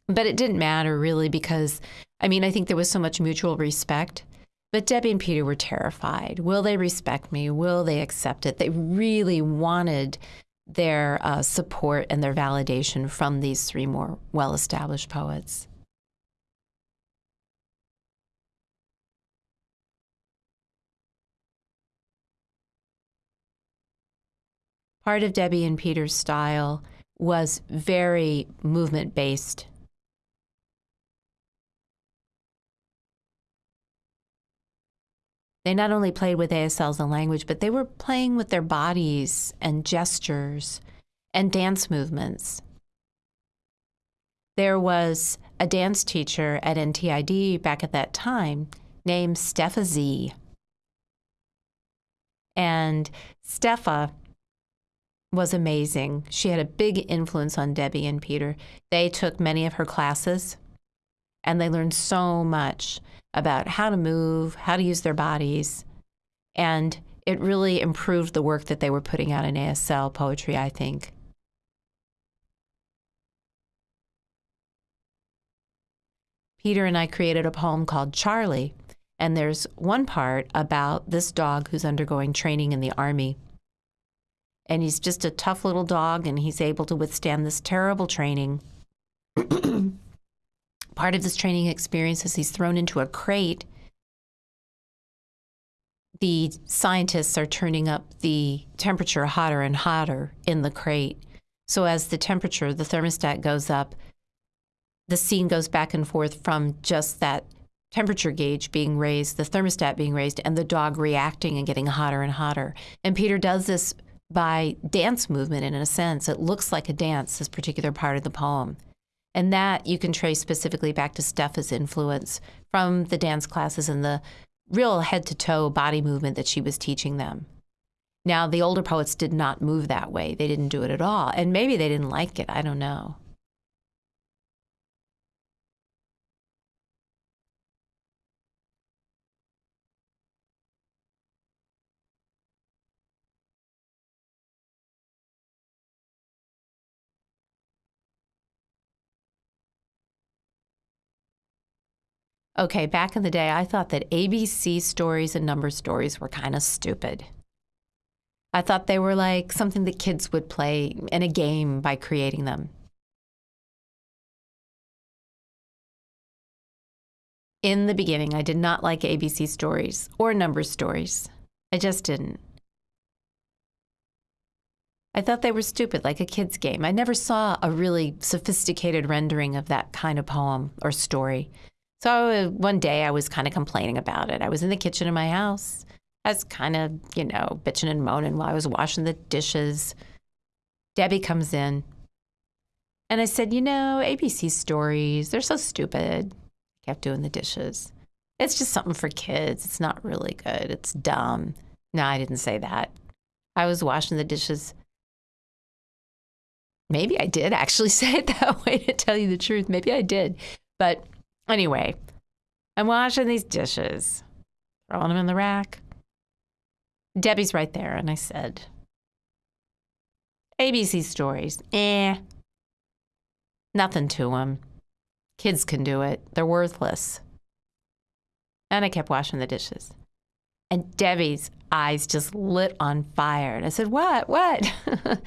But it didn't matter really because, I mean, I think there was so much mutual respect. But Debbie and Peter were terrified. Will they respect me? Will they accept it? They really wanted their uh, support and their validation from these three more well established poets. Part of Debbie and Peter's style was very movement They not only played with ASLs and language, but they were playing with their bodies and gestures and dance movements. There was a dance teacher at NTID back at that time named Steffa Z. And Steffa was amazing. She had a big influence on Debbie and Peter. They took many of her classes and they learned so much about how to move, how to use their bodies. And it really improved the work that they were putting out in ASL poetry, I think. Peter and I created a poem called Charlie, and there's one part about this dog who's undergoing training in the army and he's just a tough little dog and he's able to withstand this terrible training. [clears throat] Part of this training experience is he's thrown into a crate. The scientists are turning up the temperature hotter and hotter in the crate. So as the temperature, the thermostat goes up, the scene goes back and forth from just that temperature gauge being raised, the thermostat being raised, and the dog reacting and getting hotter and hotter. And Peter does this by dance movement in a sense. It looks like a dance, this particular part of the poem. And that you can trace specifically back to Steffa's influence from the dance classes and the real head to toe body movement that she was teaching them. Now, the older poets did not move that way. They didn't do it at all. And maybe they didn't like it. I don't know. Okay, back in the day, I thought that ABC stories and number stories were kind of stupid. I thought they were like something that kids would play in a game by creating them. In the beginning, I did not like ABC stories or number stories. I just didn't. I thought they were stupid, like a kid's game. I never saw a really sophisticated rendering of that kind of poem or story. So one day I was kind of complaining about it. I was in the kitchen of my house. I was kind of, you know, bitching and moaning while I was washing the dishes. Debbie comes in. And I said, you know, ABC stories, they're so stupid. I kept doing the dishes. It's just something for kids. It's not really good. It's dumb. No, I didn't say that. I was washing the dishes. Maybe I did actually [laughs] say it that way to tell you the truth. Maybe I did. But Anyway, I'm washing these dishes, throwing them in the rack. Debbie's right there, and I said, ABC stories, eh, nothing to them. Kids can do it, they're worthless. And I kept washing the dishes. And Debbie's eyes just lit on fire. And I said, What? What? [laughs]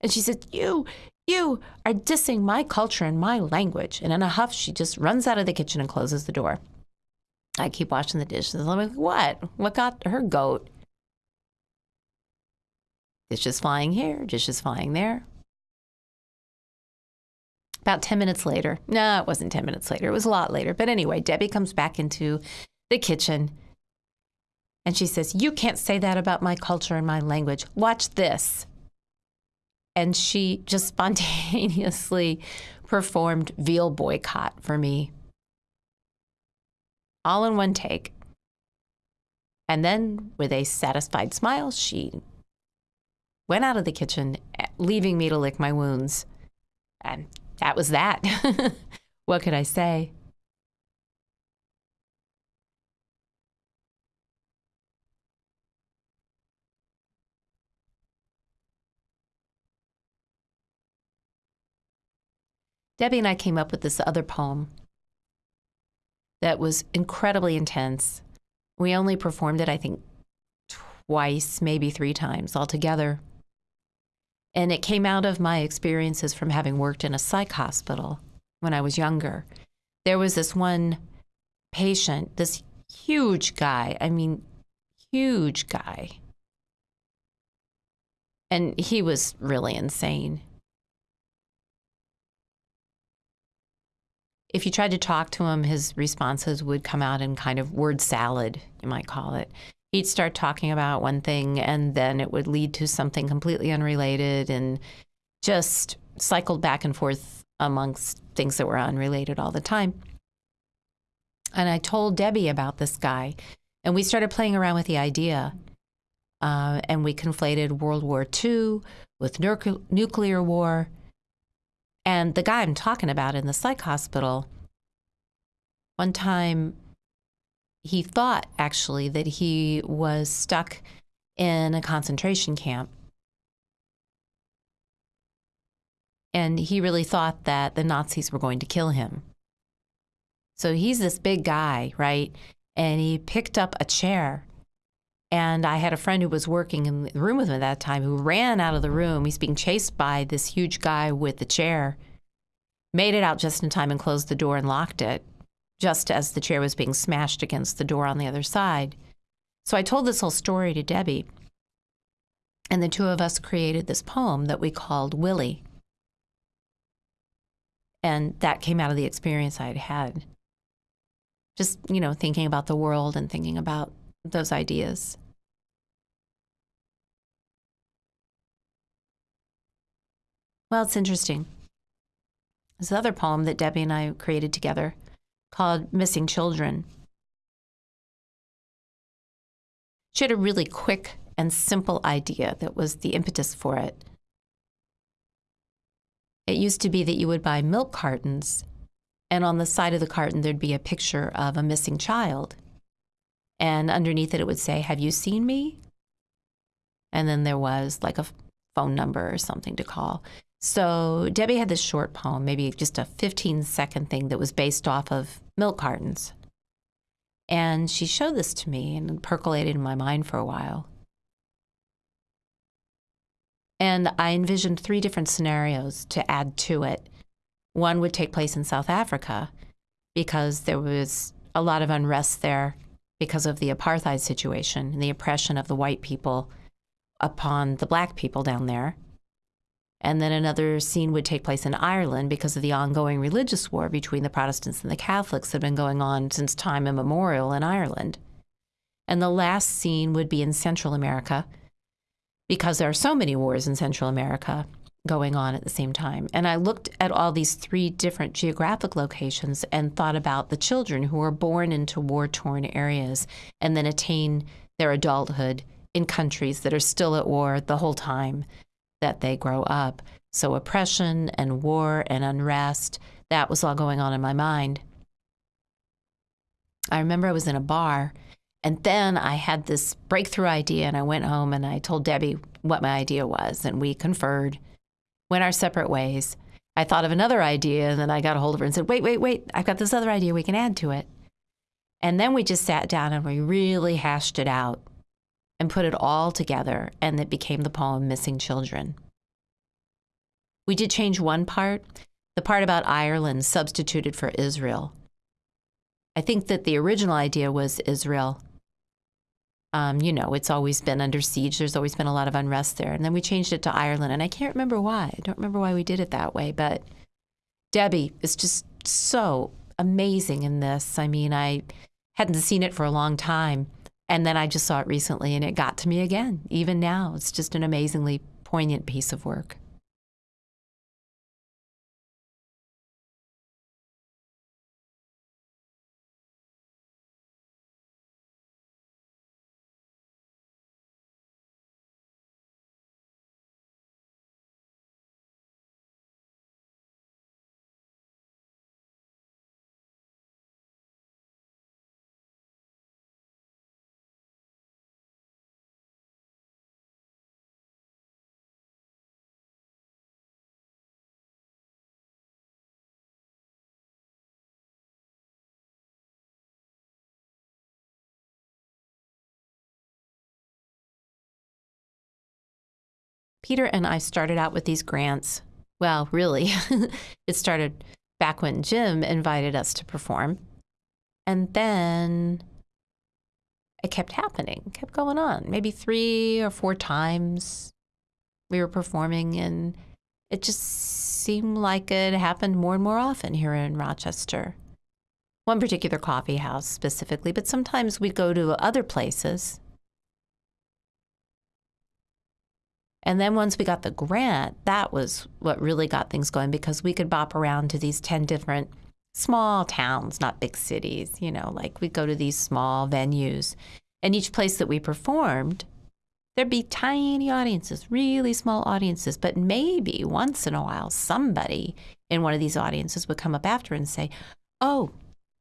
and she said, You, you are dissing my culture and my language. And in a huff, she just runs out of the kitchen and closes the door. I keep washing the dishes. I'm like, what? What got her goat? Dishes flying here, dishes flying there. About 10 minutes later, no, it wasn't 10 minutes later, it was a lot later. But anyway, Debbie comes back into the kitchen and she says, You can't say that about my culture and my language. Watch this and she just spontaneously performed veal boycott for me. All in one take. And then with a satisfied smile she went out of the kitchen leaving me to lick my wounds. And that was that. [laughs] What could i say Debbie and I came up with this other poem that was incredibly intense. We only performed it, I think, twice, maybe three times altogether. And it came out of my experiences from having worked in a psych hospital when I was younger. There was this one patient, this huge guy. I mean, huge guy. And he was really insane. If you tried to talk to him, his responses would come out in kind of word salad, you might call it. He'd start talking about one thing and then it would lead to something completely unrelated and just cycled back and forth amongst things that were unrelated all the time. And I told Debbie about this guy, and we started playing around with the idea. Uh, and we conflated World War II with nuclear war. And the guy I'm talking about in the psych hospital, one time he thought actually that he was stuck in a concentration camp. And he really thought that the Nazis were going to kill him. So he's this big guy, right? And he picked up a chair. And I had a friend who was working in the room with him at that time who ran out of the room. He's being chased by this huge guy with the chair, made it out just in time and closed the door and locked it, just as the chair was being smashed against the door on the other side. So I told this whole story to Debbie. And the two of us created this poem that we called Willie. And that came out of the experience I had had just, you know, thinking about the world and thinking about those ideas. Well, it's interesting. There's another poem that Debbie and I created together called Missing Children. She had a really quick and simple idea that was the impetus for it. It used to be that you would buy milk cartons and on the side of the carton, there'd be a picture of a missing child. And underneath it, it would say, Have you seen me? And then there was like a phone number or something to call. So Debbie had this short poem, maybe just a 15 second thing that was based off of milk cartons. And she showed this to me and it percolated in my mind for a while. And I envisioned three different scenarios to add to it one would take place in South Africa because there was a lot of unrest there because of the apartheid situation and the oppression of the white people upon the black people down there. And then another scene would take place in Ireland because of the ongoing religious war between the Protestants and the Catholics that had been going on since time immemorial in Ireland. And the last scene would be in Central America because there are so many wars in Central America going on at the same time. And I looked at all these three different geographic locations and thought about the children who are born into war torn areas and then attain their adulthood in countries that are still at war the whole time that they grow up. So, oppression and war and unrest, that was all going on in my mind. I remember I was in a bar and then I had this breakthrough idea and I went home and I told Debbie what my idea was and we conferred went our separate ways. I thought of another idea and then I got a hold of her and said, wait, wait, wait, I've got this other idea we can add to it. And then we just sat down and we really hashed it out and put it all together, and it became the poem Missing Children. We did change one part, the part about Ireland substituted for Israel. I think that the original idea was Israel, um, you know, it's always been under siege. There's always been a lot of unrest there. And then we changed it to Ireland. And I can't remember why. I don't remember why we did it that way. But Debbie is just so amazing in this. I mean, I hadn't seen it for a long time. And then I just saw it recently and it got to me again. Even now, it's just an amazingly poignant piece of work. Peter and I started out with these grants. Well, really, [laughs] it started back when Jim invited us to perform. And then it kept happening, kept going on. Maybe three or four times we were performing, and it just seemed like it happened more and more often here in Rochester. One particular coffee house specifically, but sometimes we'd go to other places. And then once we got the grant, that was what really got things going because we could bop around to these 10 different small towns, not big cities, you know, like we'd go to these small venues. And each place that we performed, there'd be tiny audiences, really small audiences, but maybe once in a while somebody in one of these audiences would come up after and say, Oh,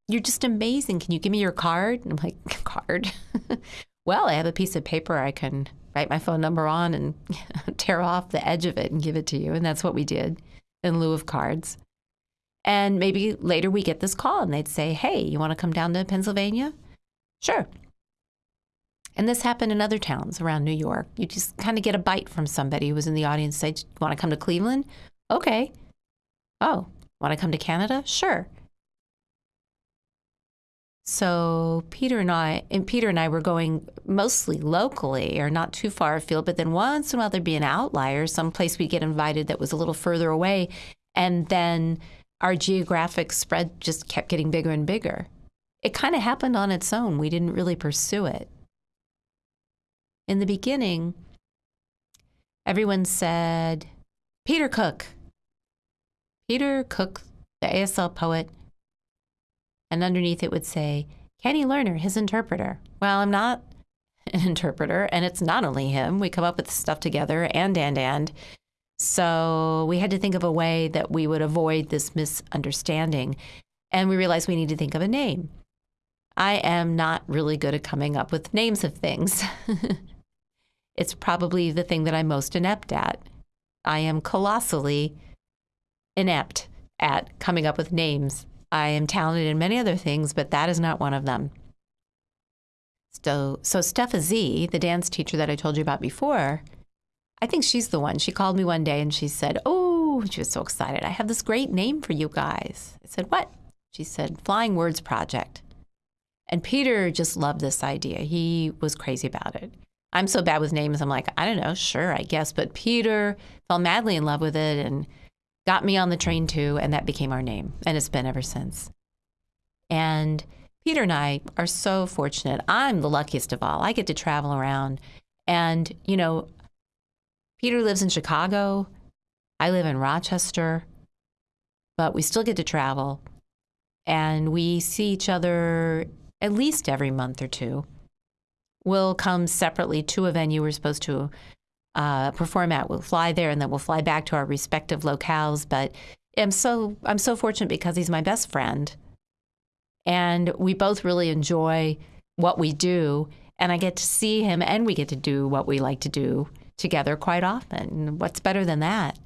you're just amazing. Can you give me your card? And I'm like, [laughs] Card? [laughs] well, I have a piece of paper I can write my phone number on and [laughs] tear off the edge of it and give it to you. And that's what we did in lieu of cards. And maybe later we get this call and they'd say, Hey, you want to come down to Pennsylvania? Sure. And this happened in other towns around New York. You just kind of get a bite from somebody who was in the audience, say, Want to come to Cleveland? Okay. Oh, want to come to Canada? Sure. So Peter and I and Peter and I were going mostly locally or not too far afield, but then once in a while there'd be an outlier, someplace we'd get invited that was a little further away. And then our geographic spread just kept getting bigger and bigger. It kind of happened on its own. We didn't really pursue it. In the beginning, everyone said, Peter Cook. Peter Cook, the ASL poet. And underneath it would say, Kenny Lerner, his interpreter. Well, I'm not [laughs] an interpreter, and it's not only him. We come up with stuff together and, and, and. So we had to think of a way that we would avoid this misunderstanding. And we realized we need to think of a name. I am not really good at coming up with names of things. [laughs] it's probably the thing that I'm most inept at. I am colossally inept at coming up with names. I am talented in many other things, but that is not one of them. So, so Steffa Z, the dance teacher that I told you about before, I think she's the one. She called me one day and she said, Oh, she was so excited. I have this great name for you guys. I said, What? She said, Flying Words Project. And Peter just loved this idea. He was crazy about it. I'm so bad with names. I'm like, I don't know, sure, I guess. But Peter fell madly in love with it and got me on the train too. And that became our name. And it's been ever since. And Peter and I are so fortunate. I'm the luckiest of all. I get to travel around. And, you know, Peter lives in Chicago. I live in Rochester, but we still get to travel. And we see each other at least every month or two. We'll come separately to a venue we're supposed to uh, perform at. We'll fly there and then we'll fly back to our respective locales. But I'm so I'm so fortunate because he's my best friend, and we both really enjoy what we do. And I get to see him, and we get to do what we like to do together quite often. And what's better than that?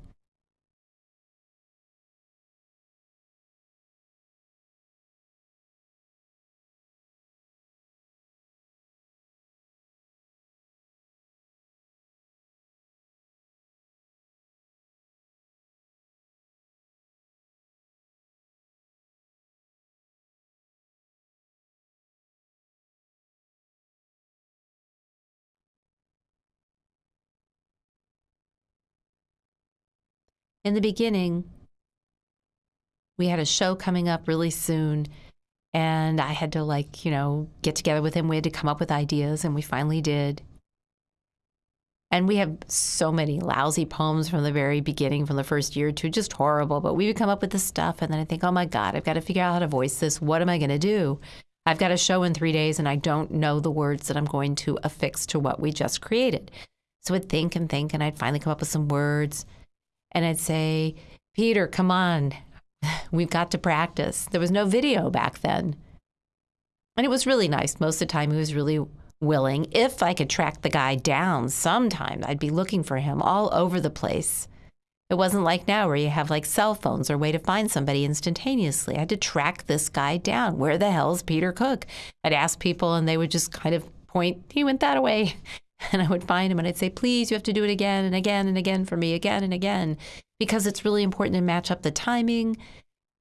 In the beginning, we had a show coming up really soon. And I had to, like, you know, get together with him. We had to come up with ideas, and we finally did. And we have so many lousy poems from the very beginning, from the first year or two, just horrible. But we would come up with this stuff, and then I think, oh my God, I've got to figure out how to voice this. What am I going to do? I've got a show in three days, and I don't know the words that I'm going to affix to what we just created. So I'd think and think, and I'd finally come up with some words and I'd say, Peter, come on, [laughs] we've got to practice. There was no video back then. And it was really nice. Most of the time, he was really willing. If I could track the guy down sometime, I'd be looking for him all over the place. It wasn't like now where you have like cell phones or way to find somebody instantaneously. I had to track this guy down. Where the hell is Peter Cook? I'd ask people and they would just kind of point, he went that way. [laughs] And I would find him and I'd say, please, you have to do it again and again and again for me, again and again, because it's really important to match up the timing.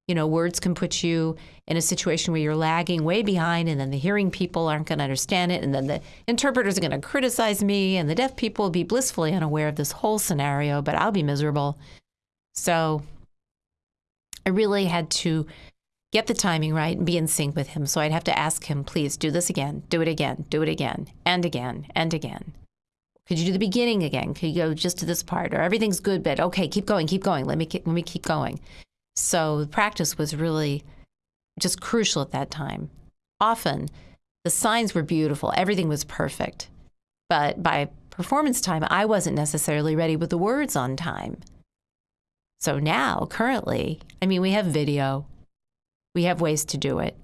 You know, words can put you in a situation where you're lagging way behind, and then the hearing people aren't going to understand it, and then the interpreters are going to criticize me, and the deaf people will be blissfully unaware of this whole scenario, but I'll be miserable. So I really had to get the timing right and be in sync with him. So I'd have to ask him, please do this again, do it again, do it again, and again, and again. Could you do the beginning again? Could you go just to this part? Or everything's good, but okay, keep going, keep going. Let me keep, let me keep going. So the practice was really just crucial at that time. Often, the signs were beautiful, everything was perfect, but by performance time, I wasn't necessarily ready with the words on time. So now, currently, I mean, we have video, we have ways to do it.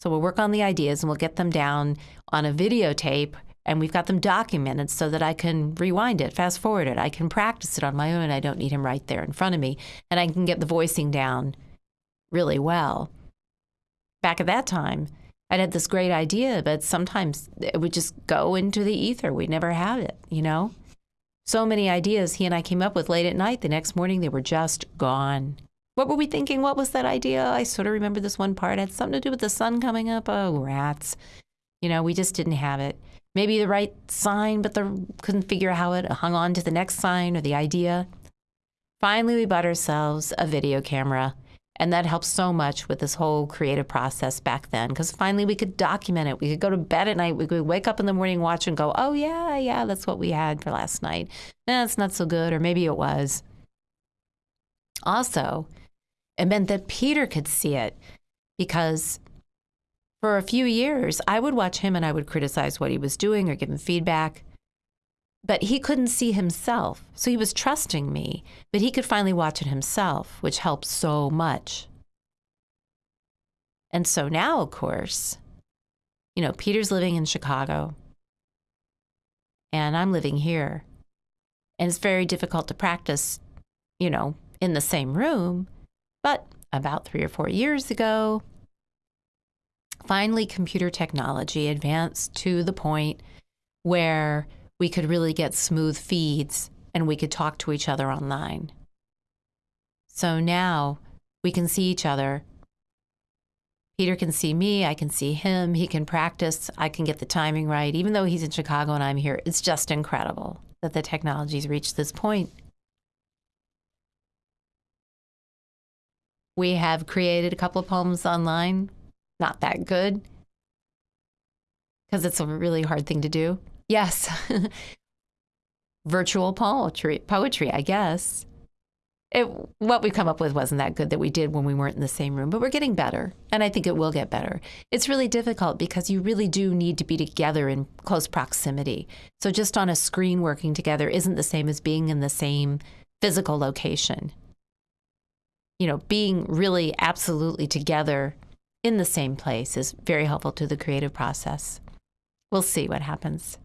So we'll work on the ideas and we'll get them down on a videotape and we've got them documented so that I can rewind it, fast forward it. I can practice it on my own. I don't need him right there in front of me. And I can get the voicing down really well. Back at that time, I'd had this great idea, but sometimes it would just go into the ether. We'd never have it, you know? So many ideas he and I came up with late at night. The next morning, they were just gone. What were we thinking? What was that idea? I sort of remember this one part it had something to do with the sun coming up. Oh, rats. You know, we just didn't have it. Maybe the right sign, but the, couldn't figure how it hung on to the next sign or the idea. Finally, we bought ourselves a video camera and that helped so much with this whole creative process back then because finally we could document it. We could go to bed at night. We could wake up in the morning, watch, and go, oh, yeah, yeah, that's what we had for last night. That's not so good, or maybe it was. Also, it meant that Peter could see it because for a few years, I would watch him and I would criticize what he was doing or give him feedback but he couldn't see himself. So he was trusting me, but he could finally watch it himself, which helped so much. And so now, of course, you know, Peter's living in Chicago and I'm living here. And it's very difficult to practice, you know, in the same room. But about three or four years ago, finally, computer technology advanced to the point where we could really get smooth feeds and we could talk to each other online. So now we can see each other. Peter can see me, I can see him, he can practice, I can get the timing right. Even though he's in Chicago and I'm here, it's just incredible that the technology's reached this point. We have created a couple of poems online, not that good, because it's a really hard thing to do. Yes. [laughs] Virtual poetry, poetry, I guess. It, what we come up with wasn't that good that we did when we weren't in the same room, but we're getting better. And I think it will get better. It's really difficult because you really do need to be together in close proximity. So just on a screen working together isn't the same as being in the same physical location. You know, being really absolutely together in the same place is very helpful to the creative process. We'll see what happens.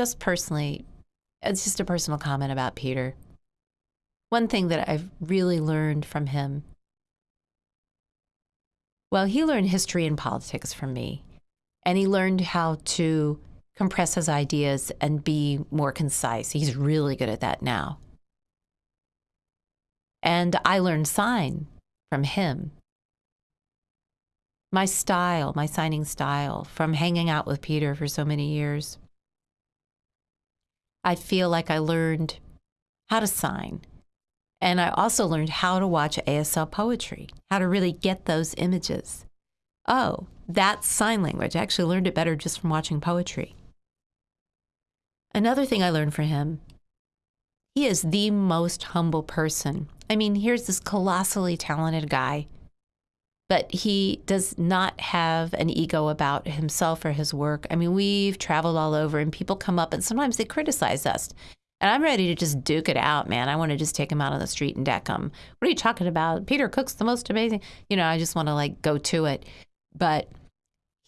Just personally, it's just a personal comment about Peter. One thing that I've really learned from him well, he learned history and politics from me, and he learned how to compress his ideas and be more concise. He's really good at that now. And I learned sign from him. My style, my signing style, from hanging out with Peter for so many years. I feel like I learned how to sign. And I also learned how to watch ASL poetry, how to really get those images. Oh, that's sign language. I actually learned it better just from watching poetry. Another thing I learned from him, he is the most humble person. I mean, here's this colossally talented guy, but he does not have an ego about himself or his work. I mean, we've traveled all over and people come up and sometimes they criticize us. And I'm ready to just duke it out, man. I want to just take him out on the street and deck him. What are you talking about? Peter Cook's the most amazing. You know, I just want to like go to it. But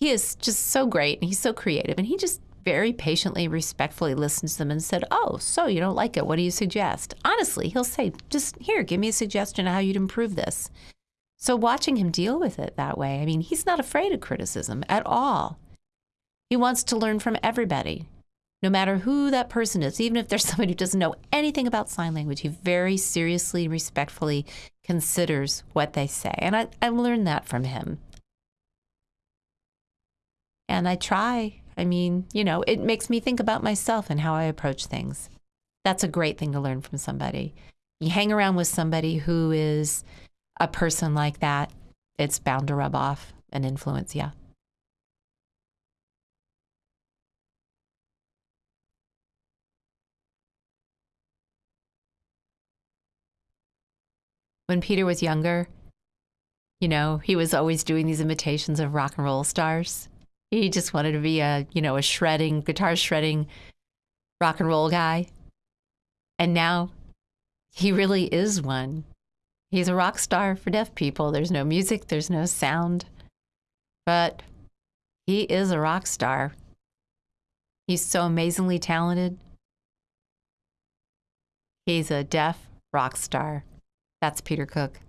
he is just so great and he's so creative and he just very patiently, respectfully listens to them and said, Oh, so you don't like it. What do you suggest? Honestly, he'll say, Just here, give me a suggestion of how you'd improve this. So watching him deal with it that way, I mean, he's not afraid of criticism at all. He wants to learn from everybody, no matter who that person is, even if there's [laughs] somebody who doesn't know anything about sign language. He very seriously, respectfully considers what they say. And I, I learned that from him. And I try I mean, you know, it makes me think about myself and how I approach things. That's a great thing to learn from somebody. You hang around with somebody who is a person like that, it's bound to rub off and influence you. When Peter was younger, you know, he was always doing these imitations of rock and roll stars. He just wanted to be a, you know, a shredding, guitar shredding rock and roll guy. And now he really is one. He's a rock star for deaf people. There's no music, there's no sound, but he is a rock star. He's so amazingly talented. He's a deaf rock star. That's Peter Cook.